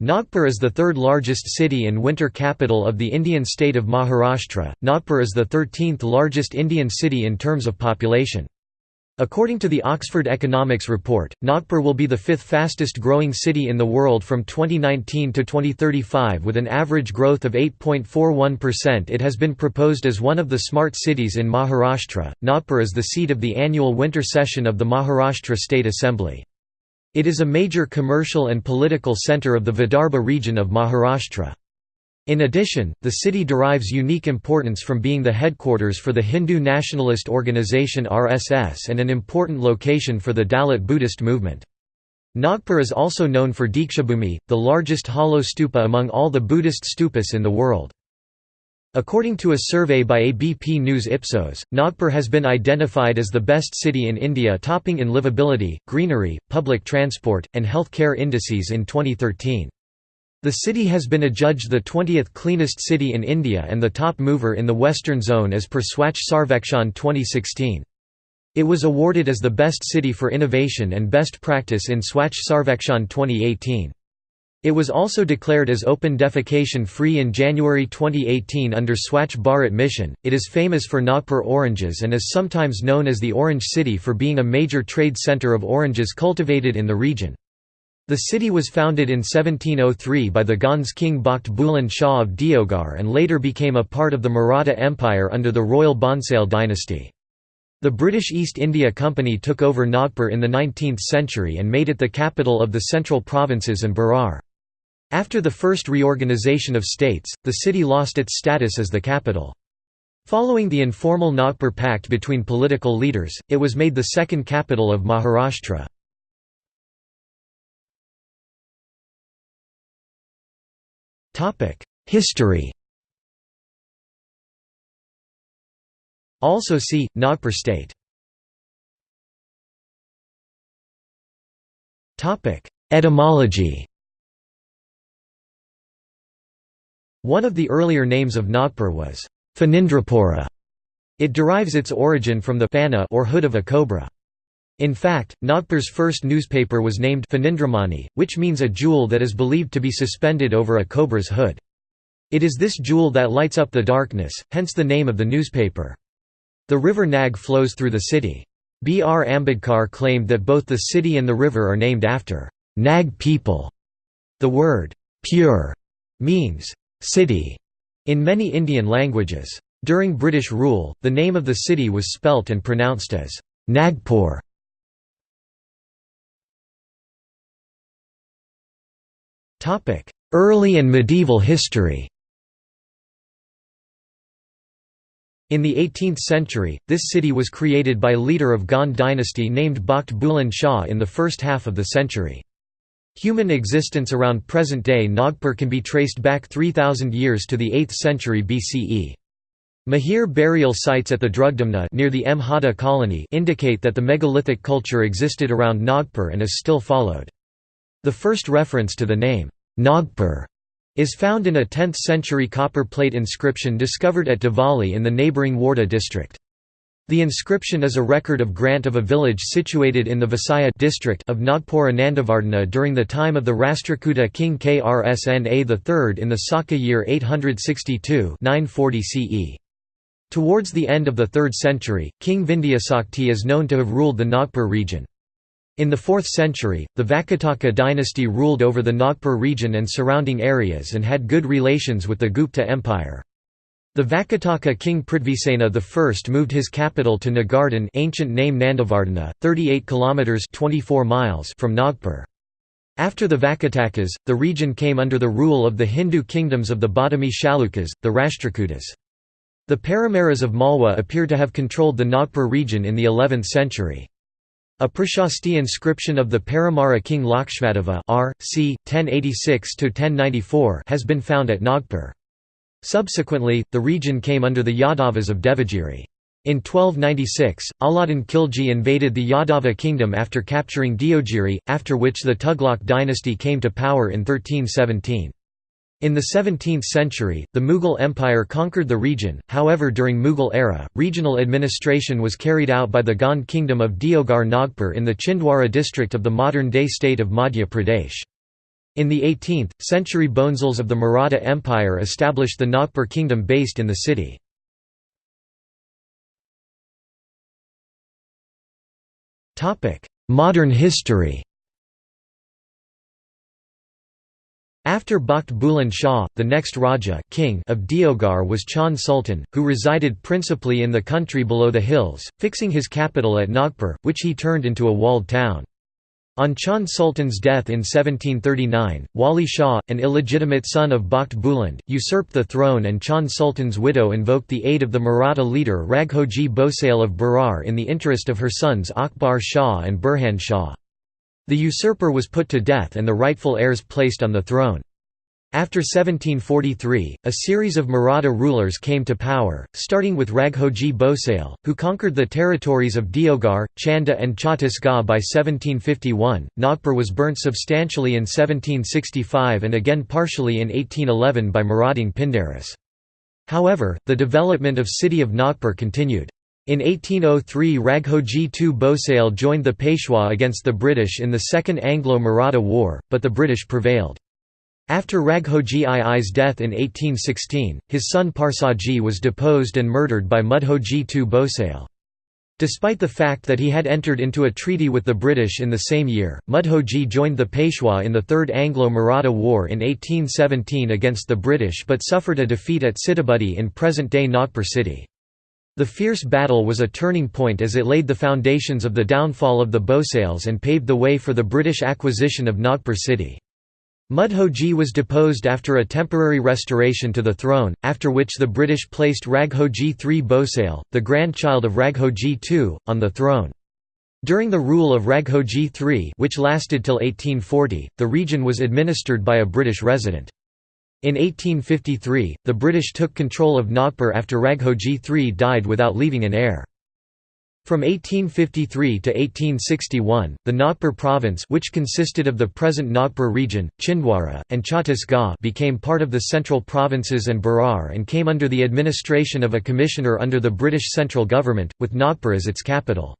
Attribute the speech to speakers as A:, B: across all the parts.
A: Nagpur is the third largest city and winter capital of the Indian state of Maharashtra. Nagpur is the 13th largest Indian city in terms of population. According to the Oxford Economics Report, Nagpur will be the fifth fastest growing city in the world from 2019 to 2035 with an average growth of 8.41%. It has been proposed as one of the smart cities in Maharashtra. Nagpur is the seat of the annual winter session of the Maharashtra State Assembly. It is a major commercial and political centre of the Vidarbha region of Maharashtra. In addition, the city derives unique importance from being the headquarters for the Hindu nationalist organization RSS and an important location for the Dalit Buddhist movement. Nagpur is also known for Dikshabhumi, the largest hollow stupa among all the Buddhist stupas in the world. According to a survey by ABP News Ipsos, Nagpur has been identified as the best city in India topping in livability, greenery, public transport, and health care indices in 2013. The city has been adjudged the 20th cleanest city in India and the top mover in the Western Zone as per Swachh Sarvekshan 2016. It was awarded as the best city for innovation and best practice in Swachh Sarvekshan 2018. It was also declared as open defecation free in January 2018 under Swachh Bharat mission. It is famous for Nagpur oranges and is sometimes known as the Orange City for being a major trade center of oranges cultivated in the region. The city was founded in 1703 by the Gond king Bakht Buland Shah of Deogarh and later became a part of the Maratha Empire under the royal Bhonsale dynasty. The British East India Company took over Nagpur in the 19th century and made it the capital of the central provinces and Berar. After the first reorganisation of states, the city lost its status as the capital. Following the informal Nagpur Pact between political leaders, it was made the second capital of Maharashtra. History Also see, Nagpur state Etymology One of the earlier names of Nagpur was Phanindrapura. It derives its origin from the fana or hood of a cobra. In fact, Nagpur's first newspaper was named Phanindramani, which means a jewel that is believed to be suspended over a cobra's hood. It is this jewel that lights up the darkness, hence the name of the newspaper. The river Nag flows through the city. B. R. Ambedkar claimed that both the city and the river are named after Nag people. The word pur means city in many Indian languages. During British rule, the name of the city was spelt and pronounced as Nagpur. Early and medieval history In the 18th century, this city was created by leader of Gond dynasty named Bakht Buland Shah in the first half of the century. Human existence around present-day Nagpur can be traced back 3,000 years to the 8th century BCE. Mahir burial sites at the Drugdamna near the Mhada colony indicate that the megalithic culture existed around Nagpur and is still followed. The first reference to the name, Nagpur is found in a 10th-century copper plate inscription discovered at Devali in the neighbouring Wardha district. The inscription is a record of grant of a village situated in the Vasaya district of Nagpur Nandavardhana during the time of the Rashtrakuta king Krsna III in the Saka year 862 940 CE. Towards the end of the 3rd century, King Vindhyasakti is known to have ruled the Nagpur region. In the 4th century, the Vakataka dynasty ruled over the Nagpur region and surrounding areas and had good relations with the Gupta Empire. The Vakataka king Prithvisena I moved his capital to Nagardhan ancient name Nandavardhana, 38 kilometers 24 miles from Nagpur. After the Vakatakas, the region came under the rule of the Hindu kingdoms of the Badami Chalukyas, the Rashtrakutas. The Paramaras of Malwa appear to have controlled the Nagpur region in the 11th century. A Prashasti inscription of the Paramara king Lakshmadeva r. c. 1086–1094 has been found at Nagpur. Subsequently, the region came under the Yadavas of Devagiri. In 1296, Alauddin Khilji invaded the Yadava kingdom after capturing Deogiri, after which the Tughlaq dynasty came to power in 1317. In the 17th century, the Mughal Empire conquered the region, however during Mughal era, regional administration was carried out by the Gond kingdom of Deogarh Nagpur in the Chhindwara district of the modern-day state of Madhya Pradesh. In the 18th century Bhonsles of the Maratha Empire established the Nagpur kingdom based in the city. Modern history After Bakht Buland Shah, the next Raja king of Deogarh was Chand Sultan, who resided principally in the country below the hills, fixing his capital at Nagpur, which he turned into a walled town. On Chand Sultan's death in 1739, Wali Shah, an illegitimate son of Bakht Buland, usurped the throne and Chand Sultan's widow invoked the aid of the Maratha leader Raghoji Bhosale of Berar in the interest of her sons Akbar Shah and Burhan Shah. The usurper was put to death and the rightful heirs placed on the throne. After 1743, a series of Maratha rulers came to power, starting with Raghoji Bhosale, who conquered the territories of Deogarh, Chanda and Chhattisgarh by 1751. Nagpur was burnt substantially in 1765 and again partially in 1811 by marauding Pindaris. However, the development of city of Nagpur continued. In 1803 Raghoji II Bhosale joined the Peshwa against the British in the Second Anglo-Maratha War, but the British prevailed. After Raghoji II's death in 1816, his son Parsaji was deposed and murdered by Mudhoji II Bhosale. Despite the fact that he had entered into a treaty with the British in the same year, Mudhoji joined the Peshwa in the Third Anglo-Maratha War in 1817 against the British but suffered a defeat at Sitabuldi in present-day Nagpur city. The fierce battle was a turning point as it laid the foundations of the downfall of the Bhosales and paved the way for the British acquisition of Nagpur city. Mudhoji was deposed after a temporary restoration to the throne, after which the British placed Raghoji III Bhosale, the grandchild of Raghoji II, on the throne. During the rule of Raghoji III which lasted till 1840, the region was administered by a British resident. In 1853, the British took control of Nagpur after Raghoji III died without leaving an heir. From 1853 to 1861, the Nagpur province which consisted of the present Nagpur region, Chhindwara, and Chhattisgarh became part of the central provinces and Berar and came under the administration of a commissioner under the British central government, with Nagpur as its capital.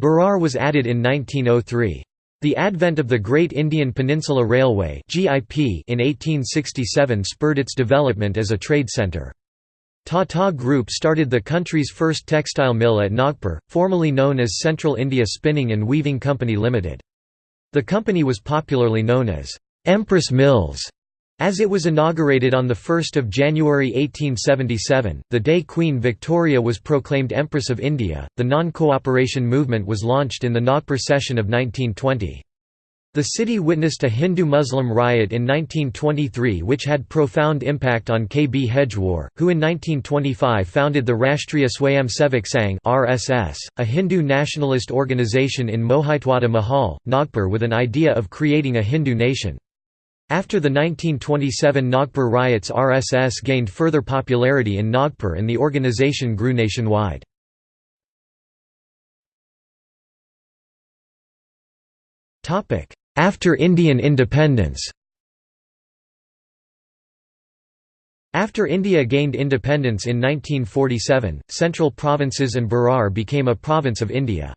A: Berar was added in 1903. The advent of the Great Indian Peninsula Railway in 1867 spurred its development as a trade centre. Tata Group started the country's first textile mill at Nagpur, formerly known as Central India Spinning and Weaving Company Limited. The company was popularly known as Empress Mills as it was inaugurated on 1 January 1877, the day Queen Victoria was proclaimed Empress of India, the non-cooperation movement was launched in the Nagpur session of 1920. The city witnessed a Hindu-Muslim riot in 1923 which had profound impact on K. B. Hedgewar, who in 1925 founded the Rashtriya Swayamsevak Sangh (RSS), a Hindu nationalist organization in Mohitwada Mahal, Nagpur with an idea of creating a Hindu nation. After the 1927 Nagpur riots RSS gained further popularity in Nagpur and the organization grew nationwide. After Indian independence After India gained independence in 1947, central provinces and Berar became a province of India.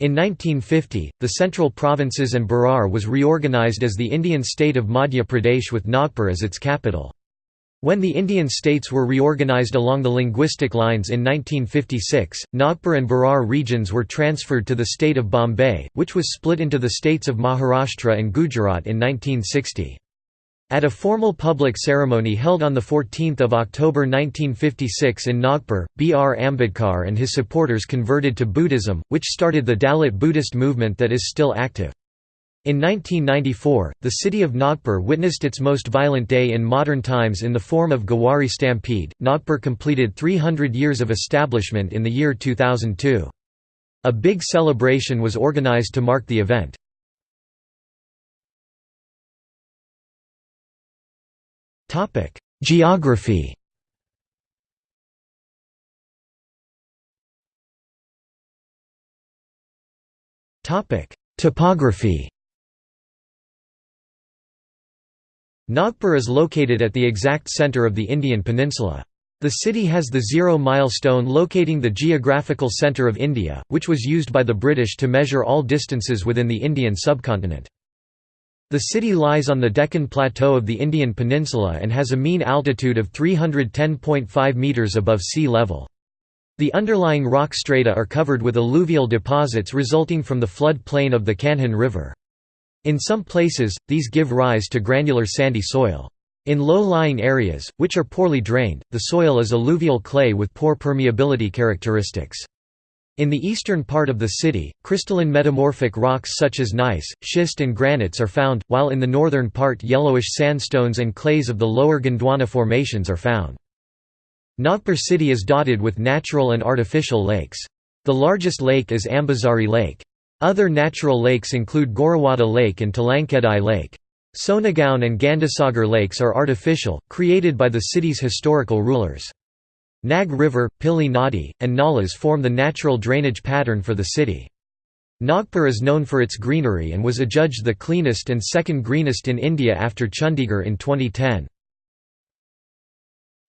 A: In 1950, the central provinces and Berar was reorganised as the Indian state of Madhya Pradesh with Nagpur as its capital. When the Indian states were reorganised along the linguistic lines in 1956, Nagpur and Berar regions were transferred to the state of Bombay, which was split into the states of Maharashtra and Gujarat in 1960. At a formal public ceremony held on 14 October 1956 in Nagpur, B. R. Ambedkar and his supporters converted to Buddhism, which started the Dalit Buddhist movement that is still active. In 1994, the city of Nagpur witnessed its most violent day in modern times in the form of Gowari Stampede. Nagpur completed 300 years of establishment in the year 2002. A big celebration was organized to mark the event. Topic: Geography Topic: Topography Nagpur is located at the exact center of the Indian peninsula. The city has the zero milestone locating the geographical center of India, which was used by the British to measure all distances within the Indian subcontinent. The city lies on the Deccan Plateau of the Indian Peninsula and has a mean altitude of 310.5 metres above sea level. The underlying rock strata are covered with alluvial deposits resulting from the flood plain of the Kanhan River. In some places, these give rise to granular sandy soil. In low-lying areas, which are poorly drained, the soil is alluvial clay with poor permeability characteristics. In the eastern part of the city, crystalline metamorphic rocks such as gneiss, schist and granites are found, while in the northern part yellowish sandstones and clays of the lower Gondwana formations are found. Nagpur city is dotted with natural and artificial lakes. The largest lake is Ambazari Lake. Other natural lakes include Gorawada Lake and Telangkhedi Lake. Sonegaon and Gandhisagar lakes are artificial, created by the city's historical rulers. Nag River, Pili Nadi, and Nalas form the natural drainage pattern for the city. Nagpur is known for its greenery and was adjudged the cleanest and second greenest in India after Chandigarh in 2010.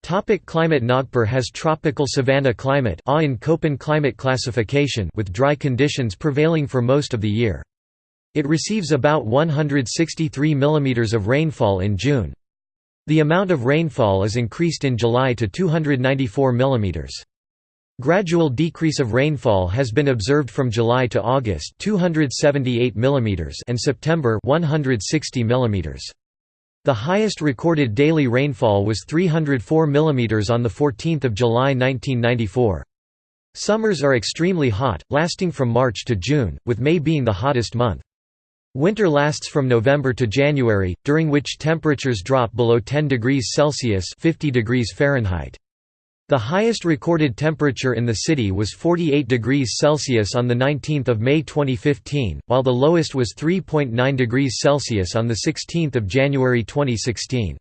A: Topic climate Nagpur has tropical savanna climate in Köppen climate classification with dry conditions prevailing for most of the year. It receives about 163 mm of rainfall in June. The amount of rainfall is increased in July to 294 mm. Gradual decrease of rainfall has been observed from July to August 278 mm and September 160 mm. The highest recorded daily rainfall was 304 mm on 14 July 1994. Summers are extremely hot, lasting from March to June, with May being the hottest month. Winter lasts from November to January, during which temperatures drop below 10 degrees Celsius 50 degrees Fahrenheit. The highest recorded temperature in the city was 48 degrees Celsius on 19 May 2015, while the lowest was 3.9 degrees Celsius on 16 January 2016.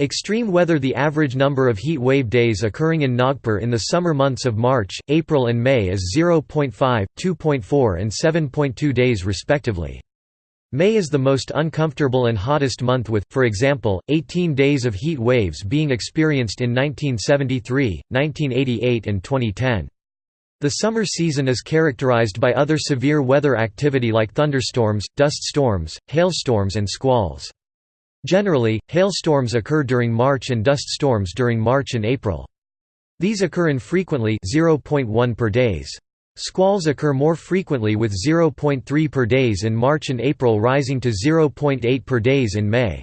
A: Extreme weather The average number of heat wave days occurring in Nagpur in the summer months of March, April and May is 0.5, 2.4 and 7.2 days respectively. May is the most uncomfortable and hottest month with, for example, 18 days of heat waves being experienced in 1973, 1988 and 2010. The summer season is characterized by other severe weather activity like thunderstorms, dust storms, hailstorms and squalls. Generally, hailstorms occur during March and dust storms during March and April. These occur infrequently 0.1 per days. Squalls occur more frequently with 0.3 per days in March and April rising to 0.8 per days in May.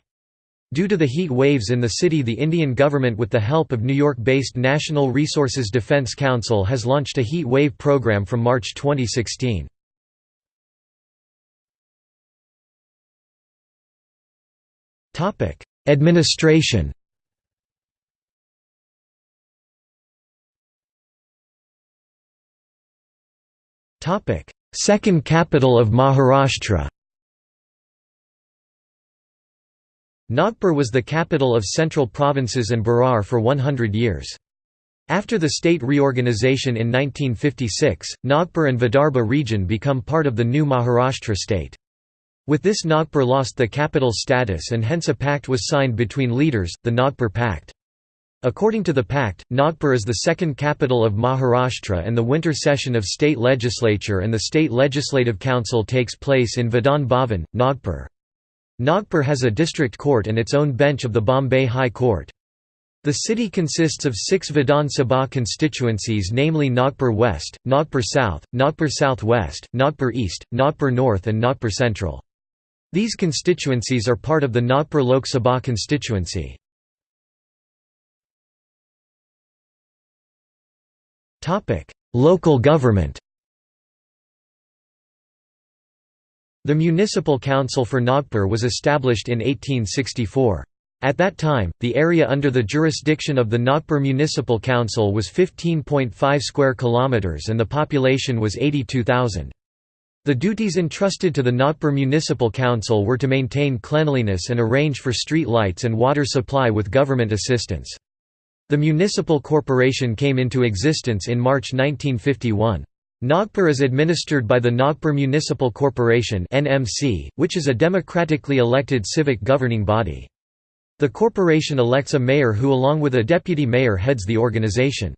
A: Due to the heat waves in the city the Indian government with the help of New York-based Natural Resources Defense Council has launched a heat wave program from March 2016. Administration Second capital of Maharashtra Nagpur was the capital of central provinces and Berar for 100 years. After the state reorganization in 1956, Nagpur and Vidarbha region become part of the new Maharashtra state. With this Nagpur lost the capital status and hence a pact was signed between leaders, the Nagpur Pact. According to the pact, Nagpur is the second capital of Maharashtra and the winter session of state legislature and the state legislative council takes place in Vidhan Bhavan, Nagpur. Nagpur has a district court and its own bench of the Bombay High Court. The city consists of six Vidhan Sabha constituencies namely Nagpur West, Nagpur South, Nagpur Southwest, Nagpur East, Nagpur North and Nagpur Central. These constituencies are part of the Nagpur Lok Sabha constituency. Local government The Municipal Council for Nagpur was established in 1864. At that time, the area under the jurisdiction of the Nagpur Municipal Council was 15.5 square kilometers and the population was 82,000. The duties entrusted to the Nagpur Municipal Council were to maintain cleanliness and arrange for street lights and water supply with government assistance. The municipal corporation came into existence in March 1951. Nagpur is administered by the Nagpur Municipal Corporation which is a democratically elected civic governing body. The corporation elects a mayor who along with a deputy mayor heads the organization.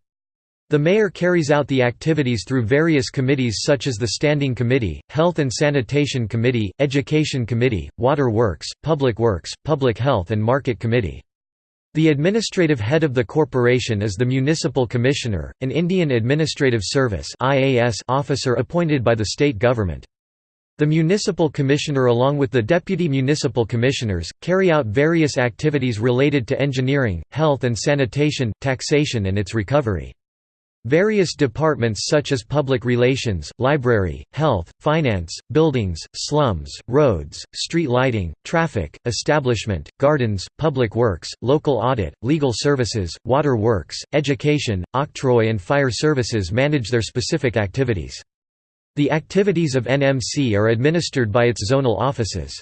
A: The mayor carries out the activities through various committees such as the Standing Committee, Health and Sanitation Committee, Education Committee, Water Works, Public Works, Public Health and Market Committee. The administrative head of the corporation is the Municipal Commissioner, an Indian Administrative Service officer appointed by the state government. The Municipal Commissioner along with the Deputy Municipal Commissioners, carry out various activities related to engineering, health and sanitation, taxation and its recovery. Various departments such as public relations, library, health, finance, buildings, slums, roads, street lighting, traffic, establishment, gardens, public works, local audit, legal services, water works, education, octroi and fire services manage their specific activities. The activities of NMC are administered by its zonal offices.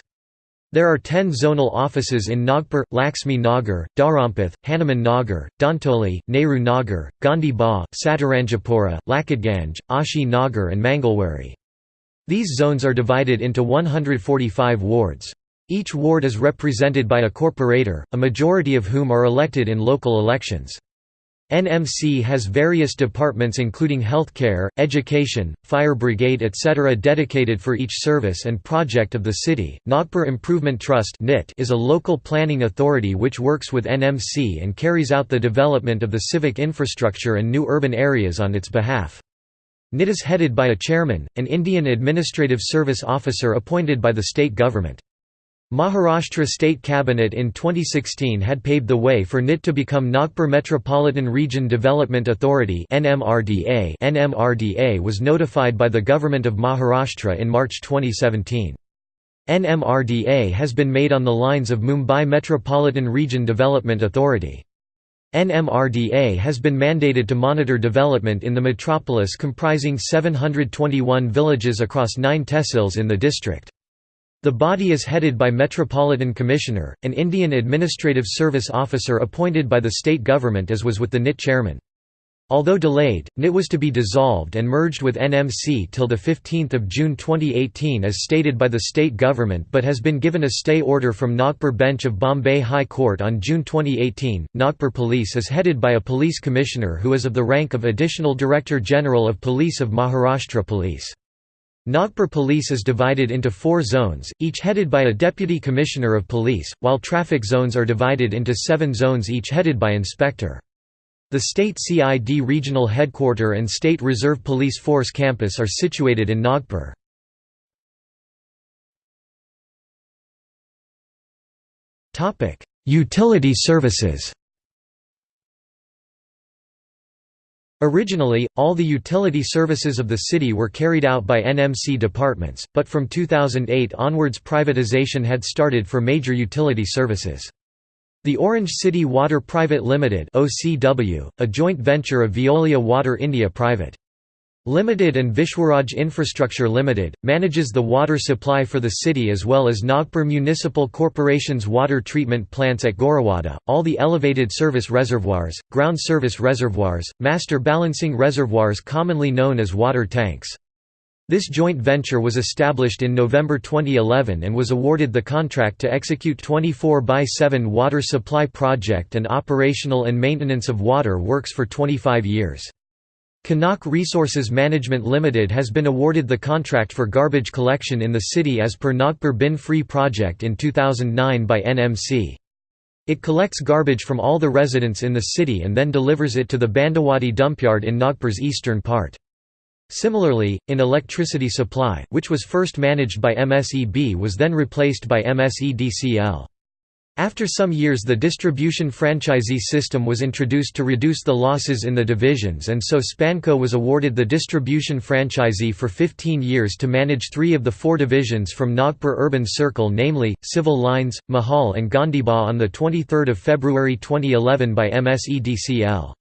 A: There are ten zonal offices in Nagpur, Laxmi Nagar, Dharampeth, Hanuman Nagar, Dhantoli, Nehru Nagar, Gandhi Ba, Satranjipura, Lakadganj, Ashi Nagar and Mangalwari. These zones are divided into 145 wards. Each ward is represented by a corporator, a majority of whom are elected in local elections. NMC has various departments including healthcare, education, fire brigade etc. dedicated for each service and project of the city. Nagpur Improvement Trust is a local planning authority which works with NMC and carries out the development of the civic infrastructure and new urban areas on its behalf. NIT is headed by a chairman, an Indian Administrative Service officer appointed by the state government. Maharashtra State Cabinet in 2016 had paved the way for NIT to become Nagpur Metropolitan Region Development Authority NMRDA. NMRDA was notified by the Government of Maharashtra in March 2017. NMRDA has been made on the lines of Mumbai Metropolitan Region Development Authority. NMRDA has been mandated to monitor development in the metropolis comprising 721 villages across nine tehsils in the district. The body is headed by Metropolitan Commissioner, an Indian Administrative Service officer appointed by the state government as was with the NIT chairman. Although delayed, NIT was to be dissolved and merged with NMC till 15 June 2018 as stated by the state government but has been given a stay order from Nagpur Bench of Bombay High Court on June 2018. Nagpur Police is headed by a police commissioner who is of the rank of Additional Director General of Police of Maharashtra Police. Nagpur Police is divided into four zones, each headed by a Deputy Commissioner of Police, while traffic zones are divided into seven zones each headed by Inspector. The State CID Regional Headquarter and State Reserve Police Force Campus are situated in Nagpur. Utility services Originally, all the utility services of the city were carried out by NMC departments, but from 2008 onwards privatization had started for major utility services. The Orange City Water Private Limited (OCW), a joint venture of Veolia Water India Private. Limited and Vishwaraj Infrastructure Limited, manages the water supply for the city as well as Nagpur Municipal Corporation's water treatment plants at Gorawada, all the elevated service reservoirs, ground service reservoirs, master balancing reservoirs commonly known as water tanks. This joint venture was established in November 2011 and was awarded the contract to execute 24 by 7 water supply project and operational and maintenance of water works for 25 years. Kanak Resources Management Limited has been awarded the contract for garbage collection in the city as per Nagpur Bin Free project in 2009 by NMC. It collects garbage from all the residents in the city and then delivers it to the Bhandewadi dumpyard in Nagpur's eastern part. Similarly, in electricity supply, which was first managed by MSEB was then replaced by MSEDCL. After some years the distribution franchisee system was introduced to reduce the losses in the divisions and so Spanco was awarded the distribution franchisee for 15 years to manage three of the four divisions from Nagpur Urban Circle namely, Civil Lines, Mahal and Gandhiba on 23 February 2011 by MSEDCL.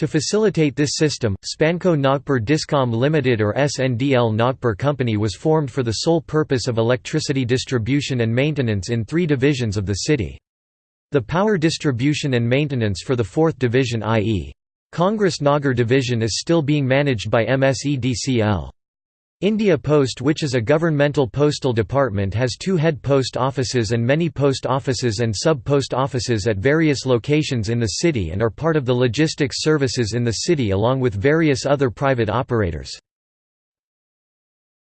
A: To facilitate this system, Spanco Nagpur Discom Limited or SNDL Nagpur Company was formed for the sole purpose of electricity distribution and maintenance in three divisions of the city. The power distribution and maintenance for the fourth division i.e. Congress Nagar division is still being managed by MSEDCL. India Post which is a governmental postal department has two head post offices and many post offices and sub-post offices at various locations in the city and are part of the logistics services in the city along with various other private operators.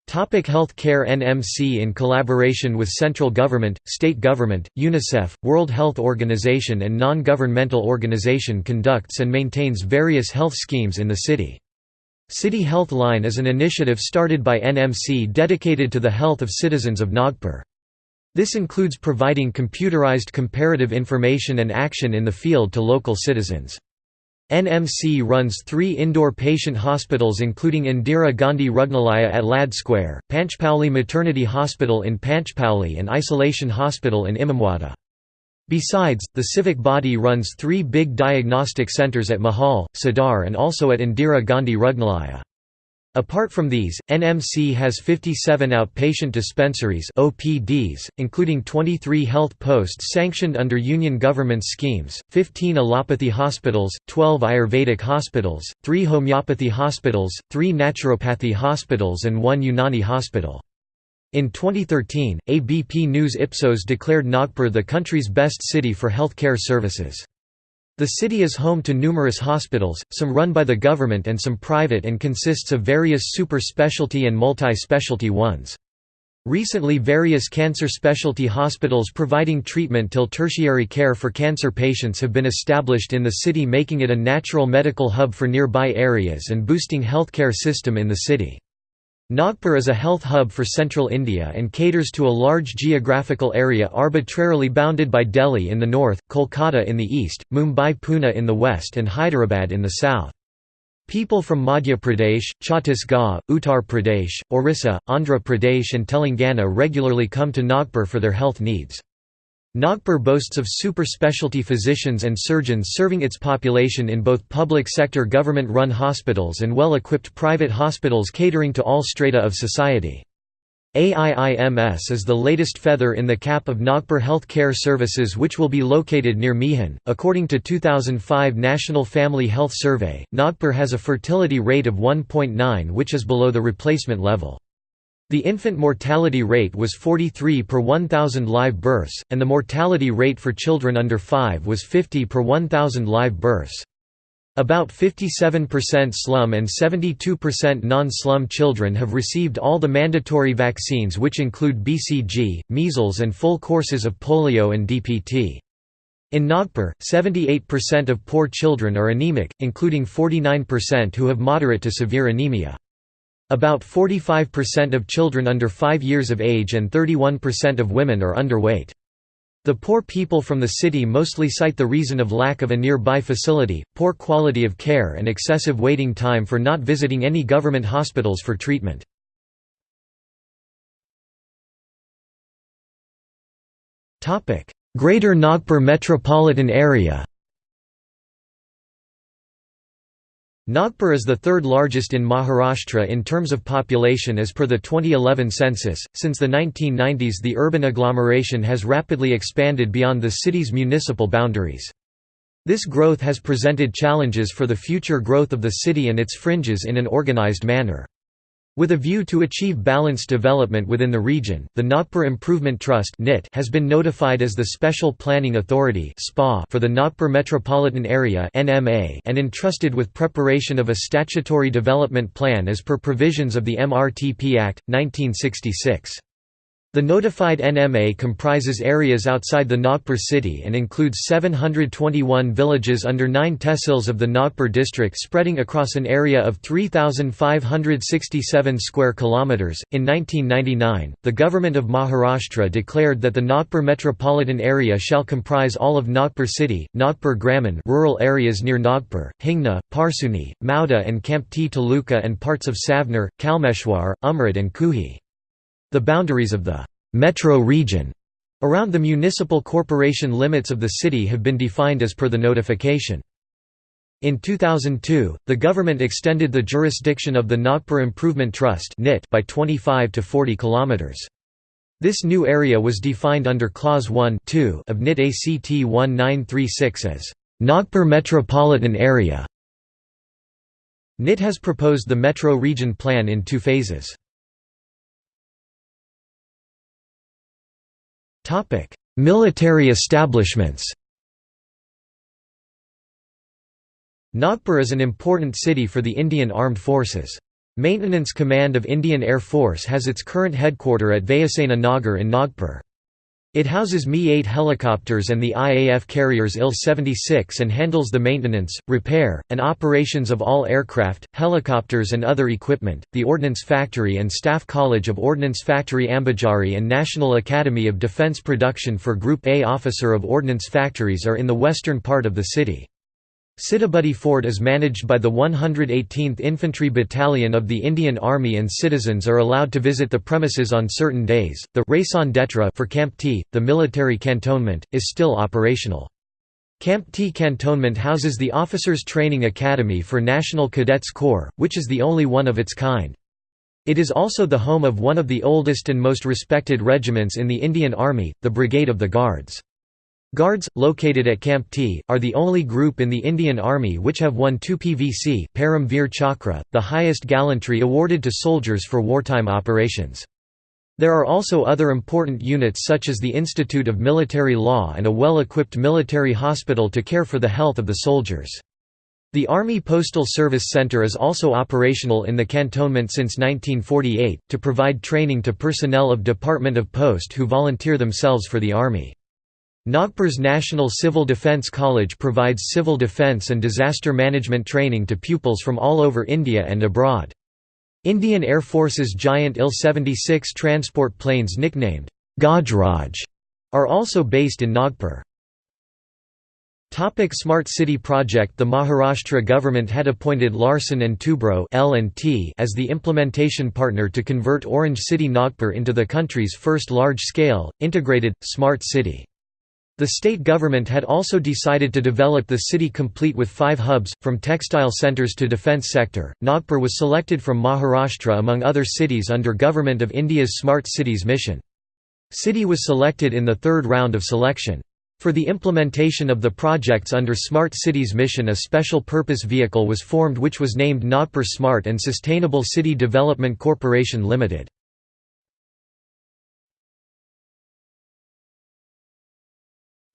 A: Topic Health Care NMC in collaboration with central government, state government, UNICEF, World Health Organization and non-governmental organization conducts and maintains various health schemes in the city. City Health Line is an initiative started by NMC dedicated to the health of citizens of Nagpur. This includes providing computerized comparative information and action in the field to local citizens. NMC runs three indoor patient hospitals including Indira Gandhi Rugnalaya at Lad Square, Panchpauli Maternity Hospital in Panchpauli and Isolation Hospital in Imamwada. Besides, the civic body runs three big diagnostic centers at Mahal, Sadar and also at Indira Gandhi Rugnalaya. Apart from these, NMC has 57 outpatient dispensaries OPDs, including 23 health posts sanctioned under union government schemes, 15 allopathy hospitals, 12 Ayurvedic hospitals, 3 homeopathy hospitals, 3 naturopathy hospitals and 1 Unani hospital. In 2013, ABP News Ipsos declared Nagpur the country's best city for healthcare services. The city is home to numerous hospitals, some run by the government and some private and consists of various super specialty and multi-specialty ones. Recently various cancer specialty hospitals providing treatment till tertiary care for cancer patients have been established in the city making it a natural medical hub for nearby areas and boosting healthcare system in the city. Nagpur is a health hub for central India and caters to a large geographical area arbitrarily bounded by Delhi in the north, Kolkata in the east, Mumbai-Pune in the west and Hyderabad in the south. People from Madhya Pradesh, Chhattisgarh, Uttar Pradesh, Orissa, Andhra Pradesh and Telangana regularly come to Nagpur for their health needs. Nagpur boasts of super specialty physicians and surgeons serving its population in both public sector government-run hospitals and well-equipped private hospitals catering to all strata of society. AIIMS is the latest feather in the cap of Nagpur Health Care Services which will be located near Mihan. According to 2005 National Family Health Survey, Nagpur has a fertility rate of 1.9 which is below the replacement level. The infant mortality rate was 43 per 1,000 live births, and the mortality rate for children under 5 was 50 per 1,000 live births. About 57% slum and 72% non-slum children have received all the mandatory vaccines which include BCG, measles and full courses of polio and DPT. In Nagpur, 78% of poor children are anemic, including 49% who have moderate to severe anemia. About 45% of children under 5 years of age and 31% of women are underweight. The poor people from the city mostly cite the reason of lack of a nearby facility, poor quality of care and excessive waiting time for not visiting any government hospitals for treatment. Greater Nagpur metropolitan area Nagpur is the third largest in Maharashtra in terms of population as per the 2011 census. Since the 1990s, the urban agglomeration has rapidly expanded beyond the city's municipal boundaries. This growth has presented challenges for the future growth of the city and its fringes in an organized manner. With a view to achieve balanced development within the region, the Nagpur Improvement Trust has been notified as the Special Planning Authority for the Nagpur Metropolitan Area and entrusted with preparation of a statutory development plan as per provisions of the MRTP Act, 1966. The notified NMA comprises areas outside the Nagpur city and includes 721 villages under 9 tehsils of the Nagpur district spreading across an area of 3567 square kilometers. In 1999, the government of Maharashtra declared that the Nagpur metropolitan area shall comprise all of Nagpur city, Nagpur Gramin, rural areas near Nagpur, Hingna, Parseoni, Mauda and Kamptee Taluka and parts of Savner, Kalmeshwar, Umred and Kuhi. The boundaries of the «metro region» around the municipal corporation limits of the city have been defined as per the notification. In 2002, the government extended the jurisdiction of the Nagpur Improvement Trust by 25 to 40 kilometers. This new area was defined under Clause 1 of NIT ACT 1936 as Nagpur Metropolitan Area. NIT has proposed the metro region plan in two phases. Military establishments Nagpur is an important city for the Indian Armed Forces. Maintenance Command of Indian Air Force has its current headquarter at Vayusena Nagar in Nagpur. It houses Mi-8 helicopters and the IAF carriers IL-76 and handles the maintenance, repair, and operations of all aircraft, helicopters and other equipment. The Ordnance Factory and Staff College of Ordnance Factory Ambajari and National Academy of Defence Production for Group A Officer of Ordnance Factories are in the western part of the city. Sitabuldi Fort is managed by the 118th Infantry Battalion of the Indian Army and citizens are allowed to visit the premises on certain days. The Raison d'etre for Camp T, the military cantonment, is still operational. Camp T cantonment houses the Officers Training Academy for National Cadets Corps, which is the only one of its kind. It is also the home of one of the oldest and most respected regiments in the Indian Army, the Brigade of the Guards. Guards, located at Camp T, are the only group in the Indian Army which have won two PVC Param Veer Chakra, the highest gallantry awarded to soldiers for wartime operations. There are also other important units such as the Institute of Military Law and a well-equipped military hospital to care for the health of the soldiers. The Army Postal Service Center is also operational in the cantonment since 1948, to provide training to personnel of Department of Post who volunteer themselves for the Army. Nagpur's National Civil Defence College provides civil defence and disaster management training to pupils from all over India and abroad. Indian Air Force's giant Il-76 transport planes nicknamed Gajraj are also based in Nagpur. Topic Smart City Project The Maharashtra government had appointed Larsen & Toubro as the implementation partner to convert Orange City Nagpur into the country's first large-scale, integrated, smart city. The state government had also decided to develop the city complete with five hubs, from textile centres to defence sector. Nagpur was selected from Maharashtra among other cities under Government of India's Smart Cities mission. City was selected in the third round of selection. For the implementation of the projects under Smart Cities mission a special purpose vehicle was formed which was named Nagpur Smart and Sustainable City Development Corporation Limited.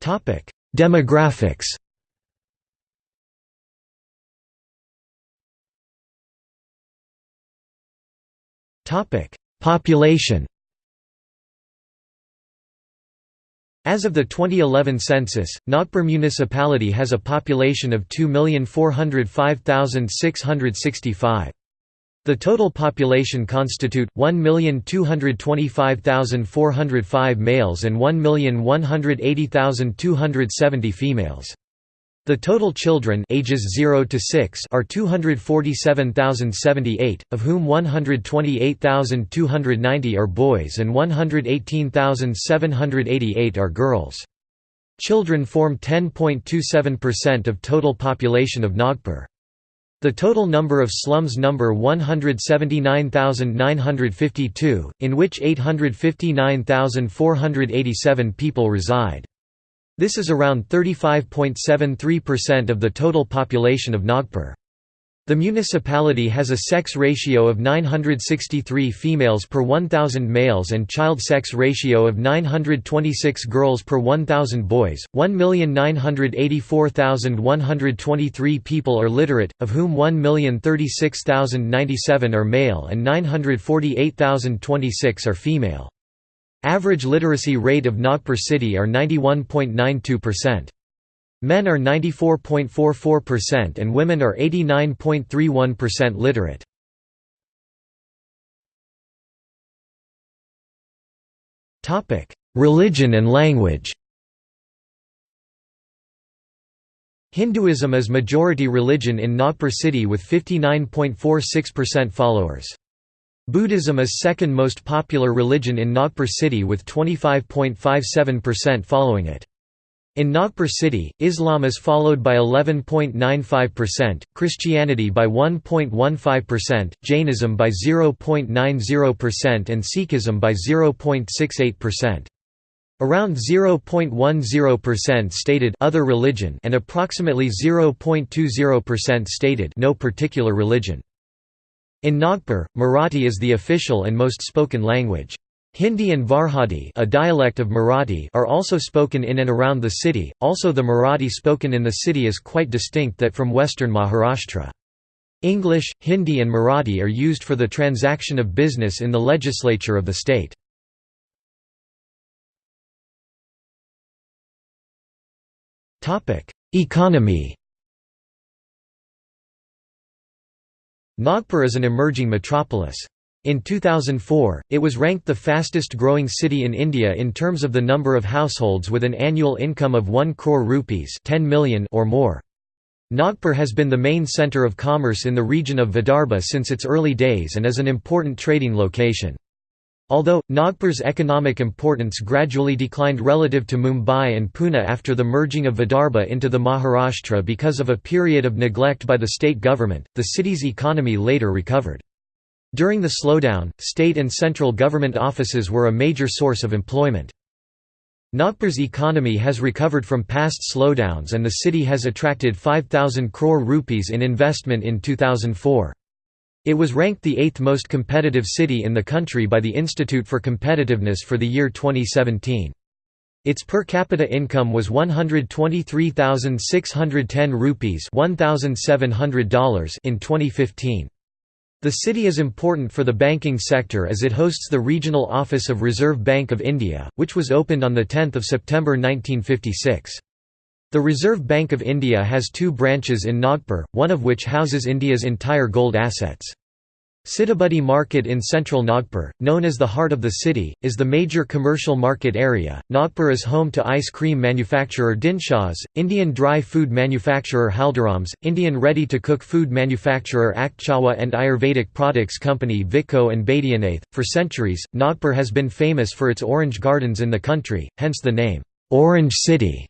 A: Topic: Demographics. Topic: Population. As of the 2011 census, Nagpur municipality has a population of 2,405,665. The total population constitute 1,225,405 males and 1,180,270 females. The total children ages 0 to 6 are 247,078, of whom 128,290 are boys and 118,788 are girls. Children form 10.27% of total population of Nagpur. The total number of slums number 179,952, in which 859,487 people reside. This is around 35.73% of the total population of Nagpur. The municipality has a sex ratio of 963 females per 1,000 males and child sex ratio of 926 girls per 1,000 boys. 1,984,123 people are literate, of whom 1,036,097 are male and 948,026 are female. Average literacy rate of Nagpur city are 91.92%. Men are 94.44% and women are 89.31% literate. Religion and language Hinduism is majority religion in Nagpur city with 59.46% followers. Buddhism is second most popular religion in Nagpur city with 25.57% following it. In Nagpur city, Islam is followed by 11.95%, Christianity by 1.15%, Jainism by 0.90% and Sikhism by 0.68%. Around 0.10% stated other religion and approximately 0.20% stated no particular religion. In Nagpur, Marathi is the official and most spoken language. Hindi and Varhadi a dialect of Marathi are also spoken in and around the city, also the Marathi spoken in the city is quite distinct that from western Maharashtra. English, Hindi and Marathi are used for the transaction of business in the legislature of the state. Economy Nagpur is an emerging metropolis. In 2004, it was ranked the fastest growing city in India in terms of the number of households with an annual income of 1 crore rupees 10 million or more. Nagpur has been the main centre of commerce in the region of Vidarbha since its early days and is an important trading location. Although, Nagpur's economic importance gradually declined relative to Mumbai and Pune after the merging of Vidarbha into the Maharashtra because of a period of neglect by the state government, the city's economy later recovered. During the slowdown, state and central government offices were a major source of employment. Nagpur's economy has recovered from past slowdowns and the city has attracted 5,000 crore rupees in investment in 2004. It was ranked the eighth most competitive city in the country by the Institute for Competitiveness for the year 2017. Its per capita income was 123,610 rupees $1,700 in 2015. The city is important for the banking sector as it hosts the regional office of Reserve Bank of India, which was opened on 10 September 1956. The Reserve Bank of India has two branches in Nagpur, one of which houses India's entire gold assets. Sitabuldi Market in central Nagpur, known as the heart of the city, is the major commercial market area. Nagpur is home to ice cream manufacturer Dinshas, Indian dry food manufacturer Haldirams, Indian ready-to-cook food manufacturer Akchawa and Ayurvedic products company Vicco and Baidyanath. For centuries, Nagpur has been famous for its orange gardens in the country, hence the name, Orange City.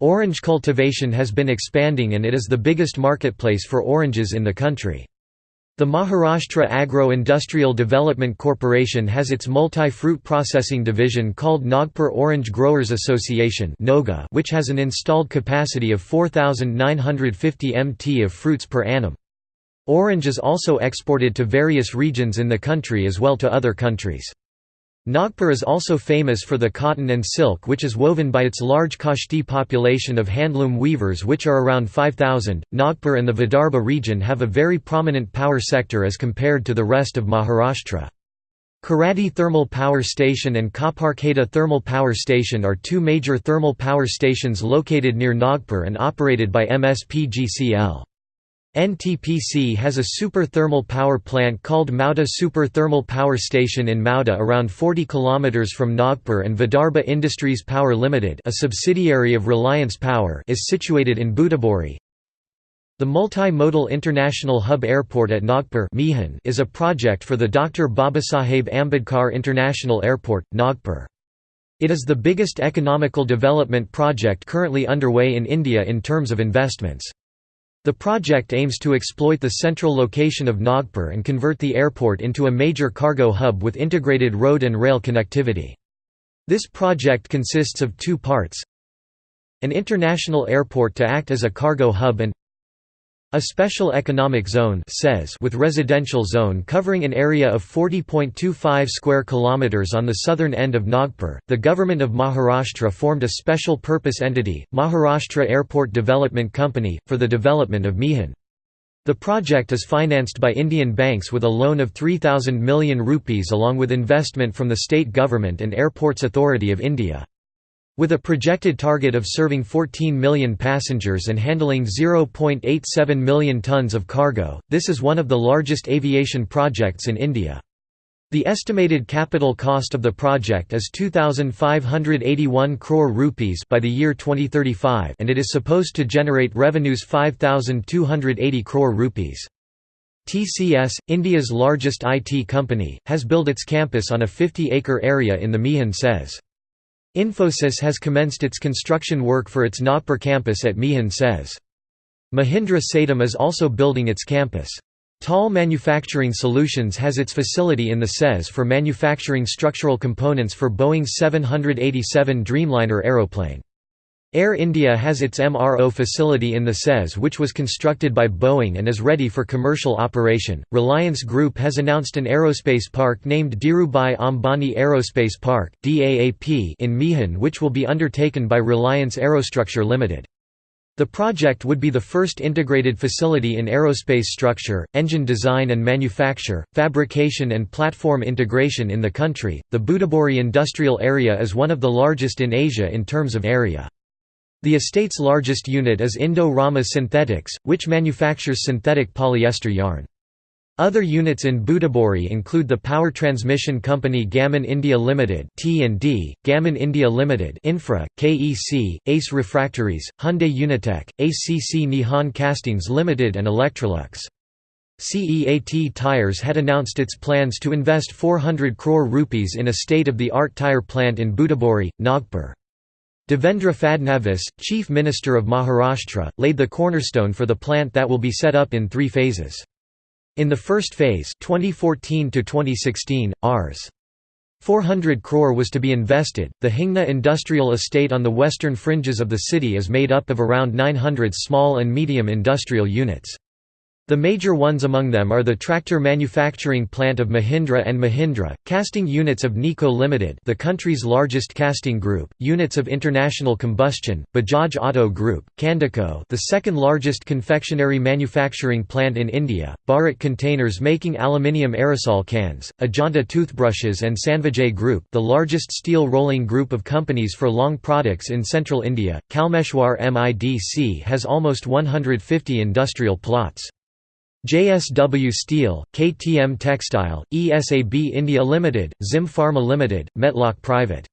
A: Orange cultivation has been expanding and it is the biggest marketplace for oranges in the country. The Maharashtra Agro-Industrial Development Corporation has its multi-fruit processing division called Nagpur Orange Growers Association which has an installed capacity of 4,950 mt of fruits per annum. Orange is also exported to various regions in the country as well to other countries. Nagpur is also famous for the cotton and silk which is woven by its large Koshti population of handloom weavers which are around 5,000. Nagpur and the Vidarbha region have a very prominent power sector as compared to the rest of Maharashtra. Koradi Thermal Power Station and Khaperkheda Thermal Power Station are two major thermal power stations located near Nagpur and operated by MSPGCL. NTPC has a super thermal power plant called Mauda Super Thermal Power Station in Mauda around 40 km from Nagpur and Vidarbha Industries Power Limited a subsidiary of Reliance Power is situated in Butibori. The Multi-Modal International Hub Airport at Nagpur is a project for the Dr. Babasaheb Ambedkar International Airport, Nagpur. It is the biggest economical development project currently underway in India in terms of investments. The project aims to exploit the central location of Nagpur and convert the airport into a major cargo hub with integrated road and rail connectivity. This project consists of two parts an international airport to act as a cargo hub and a special economic zone says with residential zone covering an area of 40.25 square kilometers on the southern end of Nagpur. The government of Maharashtra formed a special purpose entity, Maharashtra Airport Development Company, for the development of Mihan. The project is financed by Indian banks with a loan of 3000 million rupees along with investment from the state government and Airports Authority of India. With a projected target of serving 14 million passengers and handling 0.87 million tons of cargo, this is one of the largest aviation projects in India. The estimated capital cost of the project is 2581 crore rupees by the year 2035 and it is supposed to generate revenues 5280 crore rupees. TCS, India's largest IT company, has built its campus on a 50-acre area in the Mihan SEZ. Infosys has commenced its construction work for its Nagpur campus at Mihan SEZ. Mahindra Satyam is also building its campus. TAL Manufacturing Solutions has its facility in the SEZ for manufacturing structural components for Boeing's 787 Dreamliner aeroplane. Air India has its MRO facility in the SEZ which was constructed by Boeing and is ready for commercial operation. Reliance Group has announced an aerospace park named Dhirubhai Ambani Aerospace Park (DAAP) in Mihan which will be undertaken by Reliance Aerostructure Limited. The project would be the first integrated facility in aerospace structure, engine design and manufacture, fabrication and platform integration in the country. The Butibori industrial area is one of the largest in Asia in terms of area. The estate's largest unit is Indo-Rama Synthetics, which manufactures synthetic polyester yarn. Other units in Butibori include the power transmission company Gammon India Limited (T&D), Gammon India Limited (Infra), KEC, Ace Refractories, Hyundai Unitech, ACC Nihon Castings Limited and Electrolux. CEAT Tires had announced its plans to invest 400 crore rupees in a state-of-the-art tire plant in Butibori, Nagpur. Devendra Fadnavis, Chief Minister of Maharashtra, laid the cornerstone for the plant that will be set up in three phases. In the first phase 2014 to 2016, Rs. 400 crore was to be invested. The Hingna industrial estate on the western fringes of the city is made up of around 900 small and medium industrial units. The major ones among them are the tractor manufacturing plant of Mahindra and Mahindra, casting units of Nico Limited, the country's largest casting group, units of International Combustion, Bajaj Auto Group, Candico, the second largest confectionery manufacturing plant in India, Bharat Containers making aluminium aerosol cans, Ajanta toothbrushes and Sanvijay Group, the largest steel rolling group of companies for long products in central India. Kalmeshwar MIDC has almost 150 industrial plots. JSW Steel, KTM Textile, ESAB India Limited, Zim Pharma Limited, Metlock Private.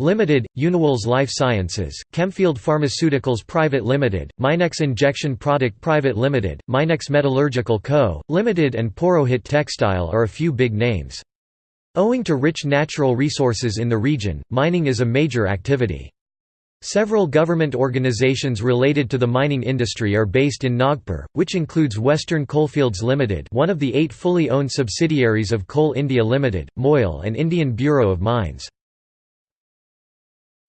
A: Limited, Uniwells Life Sciences, Chemfield Pharmaceuticals Private Limited, Minex Injection Product Private Limited, Minex Metallurgical Co., Limited and Porohit Textile are a few big names. Owing to rich natural resources in the region, mining is a major activity. Several government organizations related to the mining industry are based in Nagpur, which includes Western Coalfields Limited one of the eight fully owned subsidiaries of Coal India Limited, MOIL and Indian Bureau of Mines.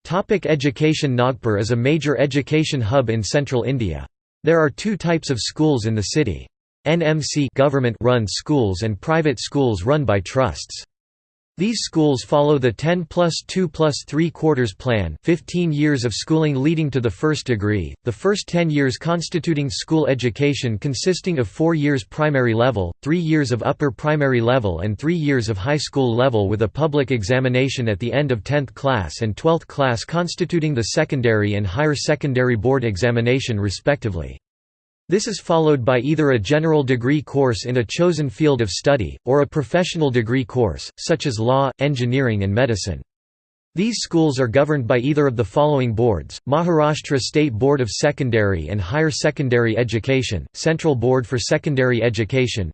A: Topic education Nagpur is a major education hub in central India. There are two types of schools in the city. NMC government-run schools and private schools run by trusts. These schools follow the 10 plus 2 plus 3 quarters plan 15 years of schooling leading to the first degree, the first 10 years constituting school education consisting of 4 years primary level, 3 years of upper primary level and 3 years of high school level with a public examination at the end of 10th class and 12th class constituting the secondary and higher secondary board examination respectively. This is followed by either a general degree course in a chosen field of study, or a professional degree course, such as law, engineering and medicine. These schools are governed by either of the following boards, Maharashtra State Board of Secondary and Higher Secondary Education, Central Board for Secondary Education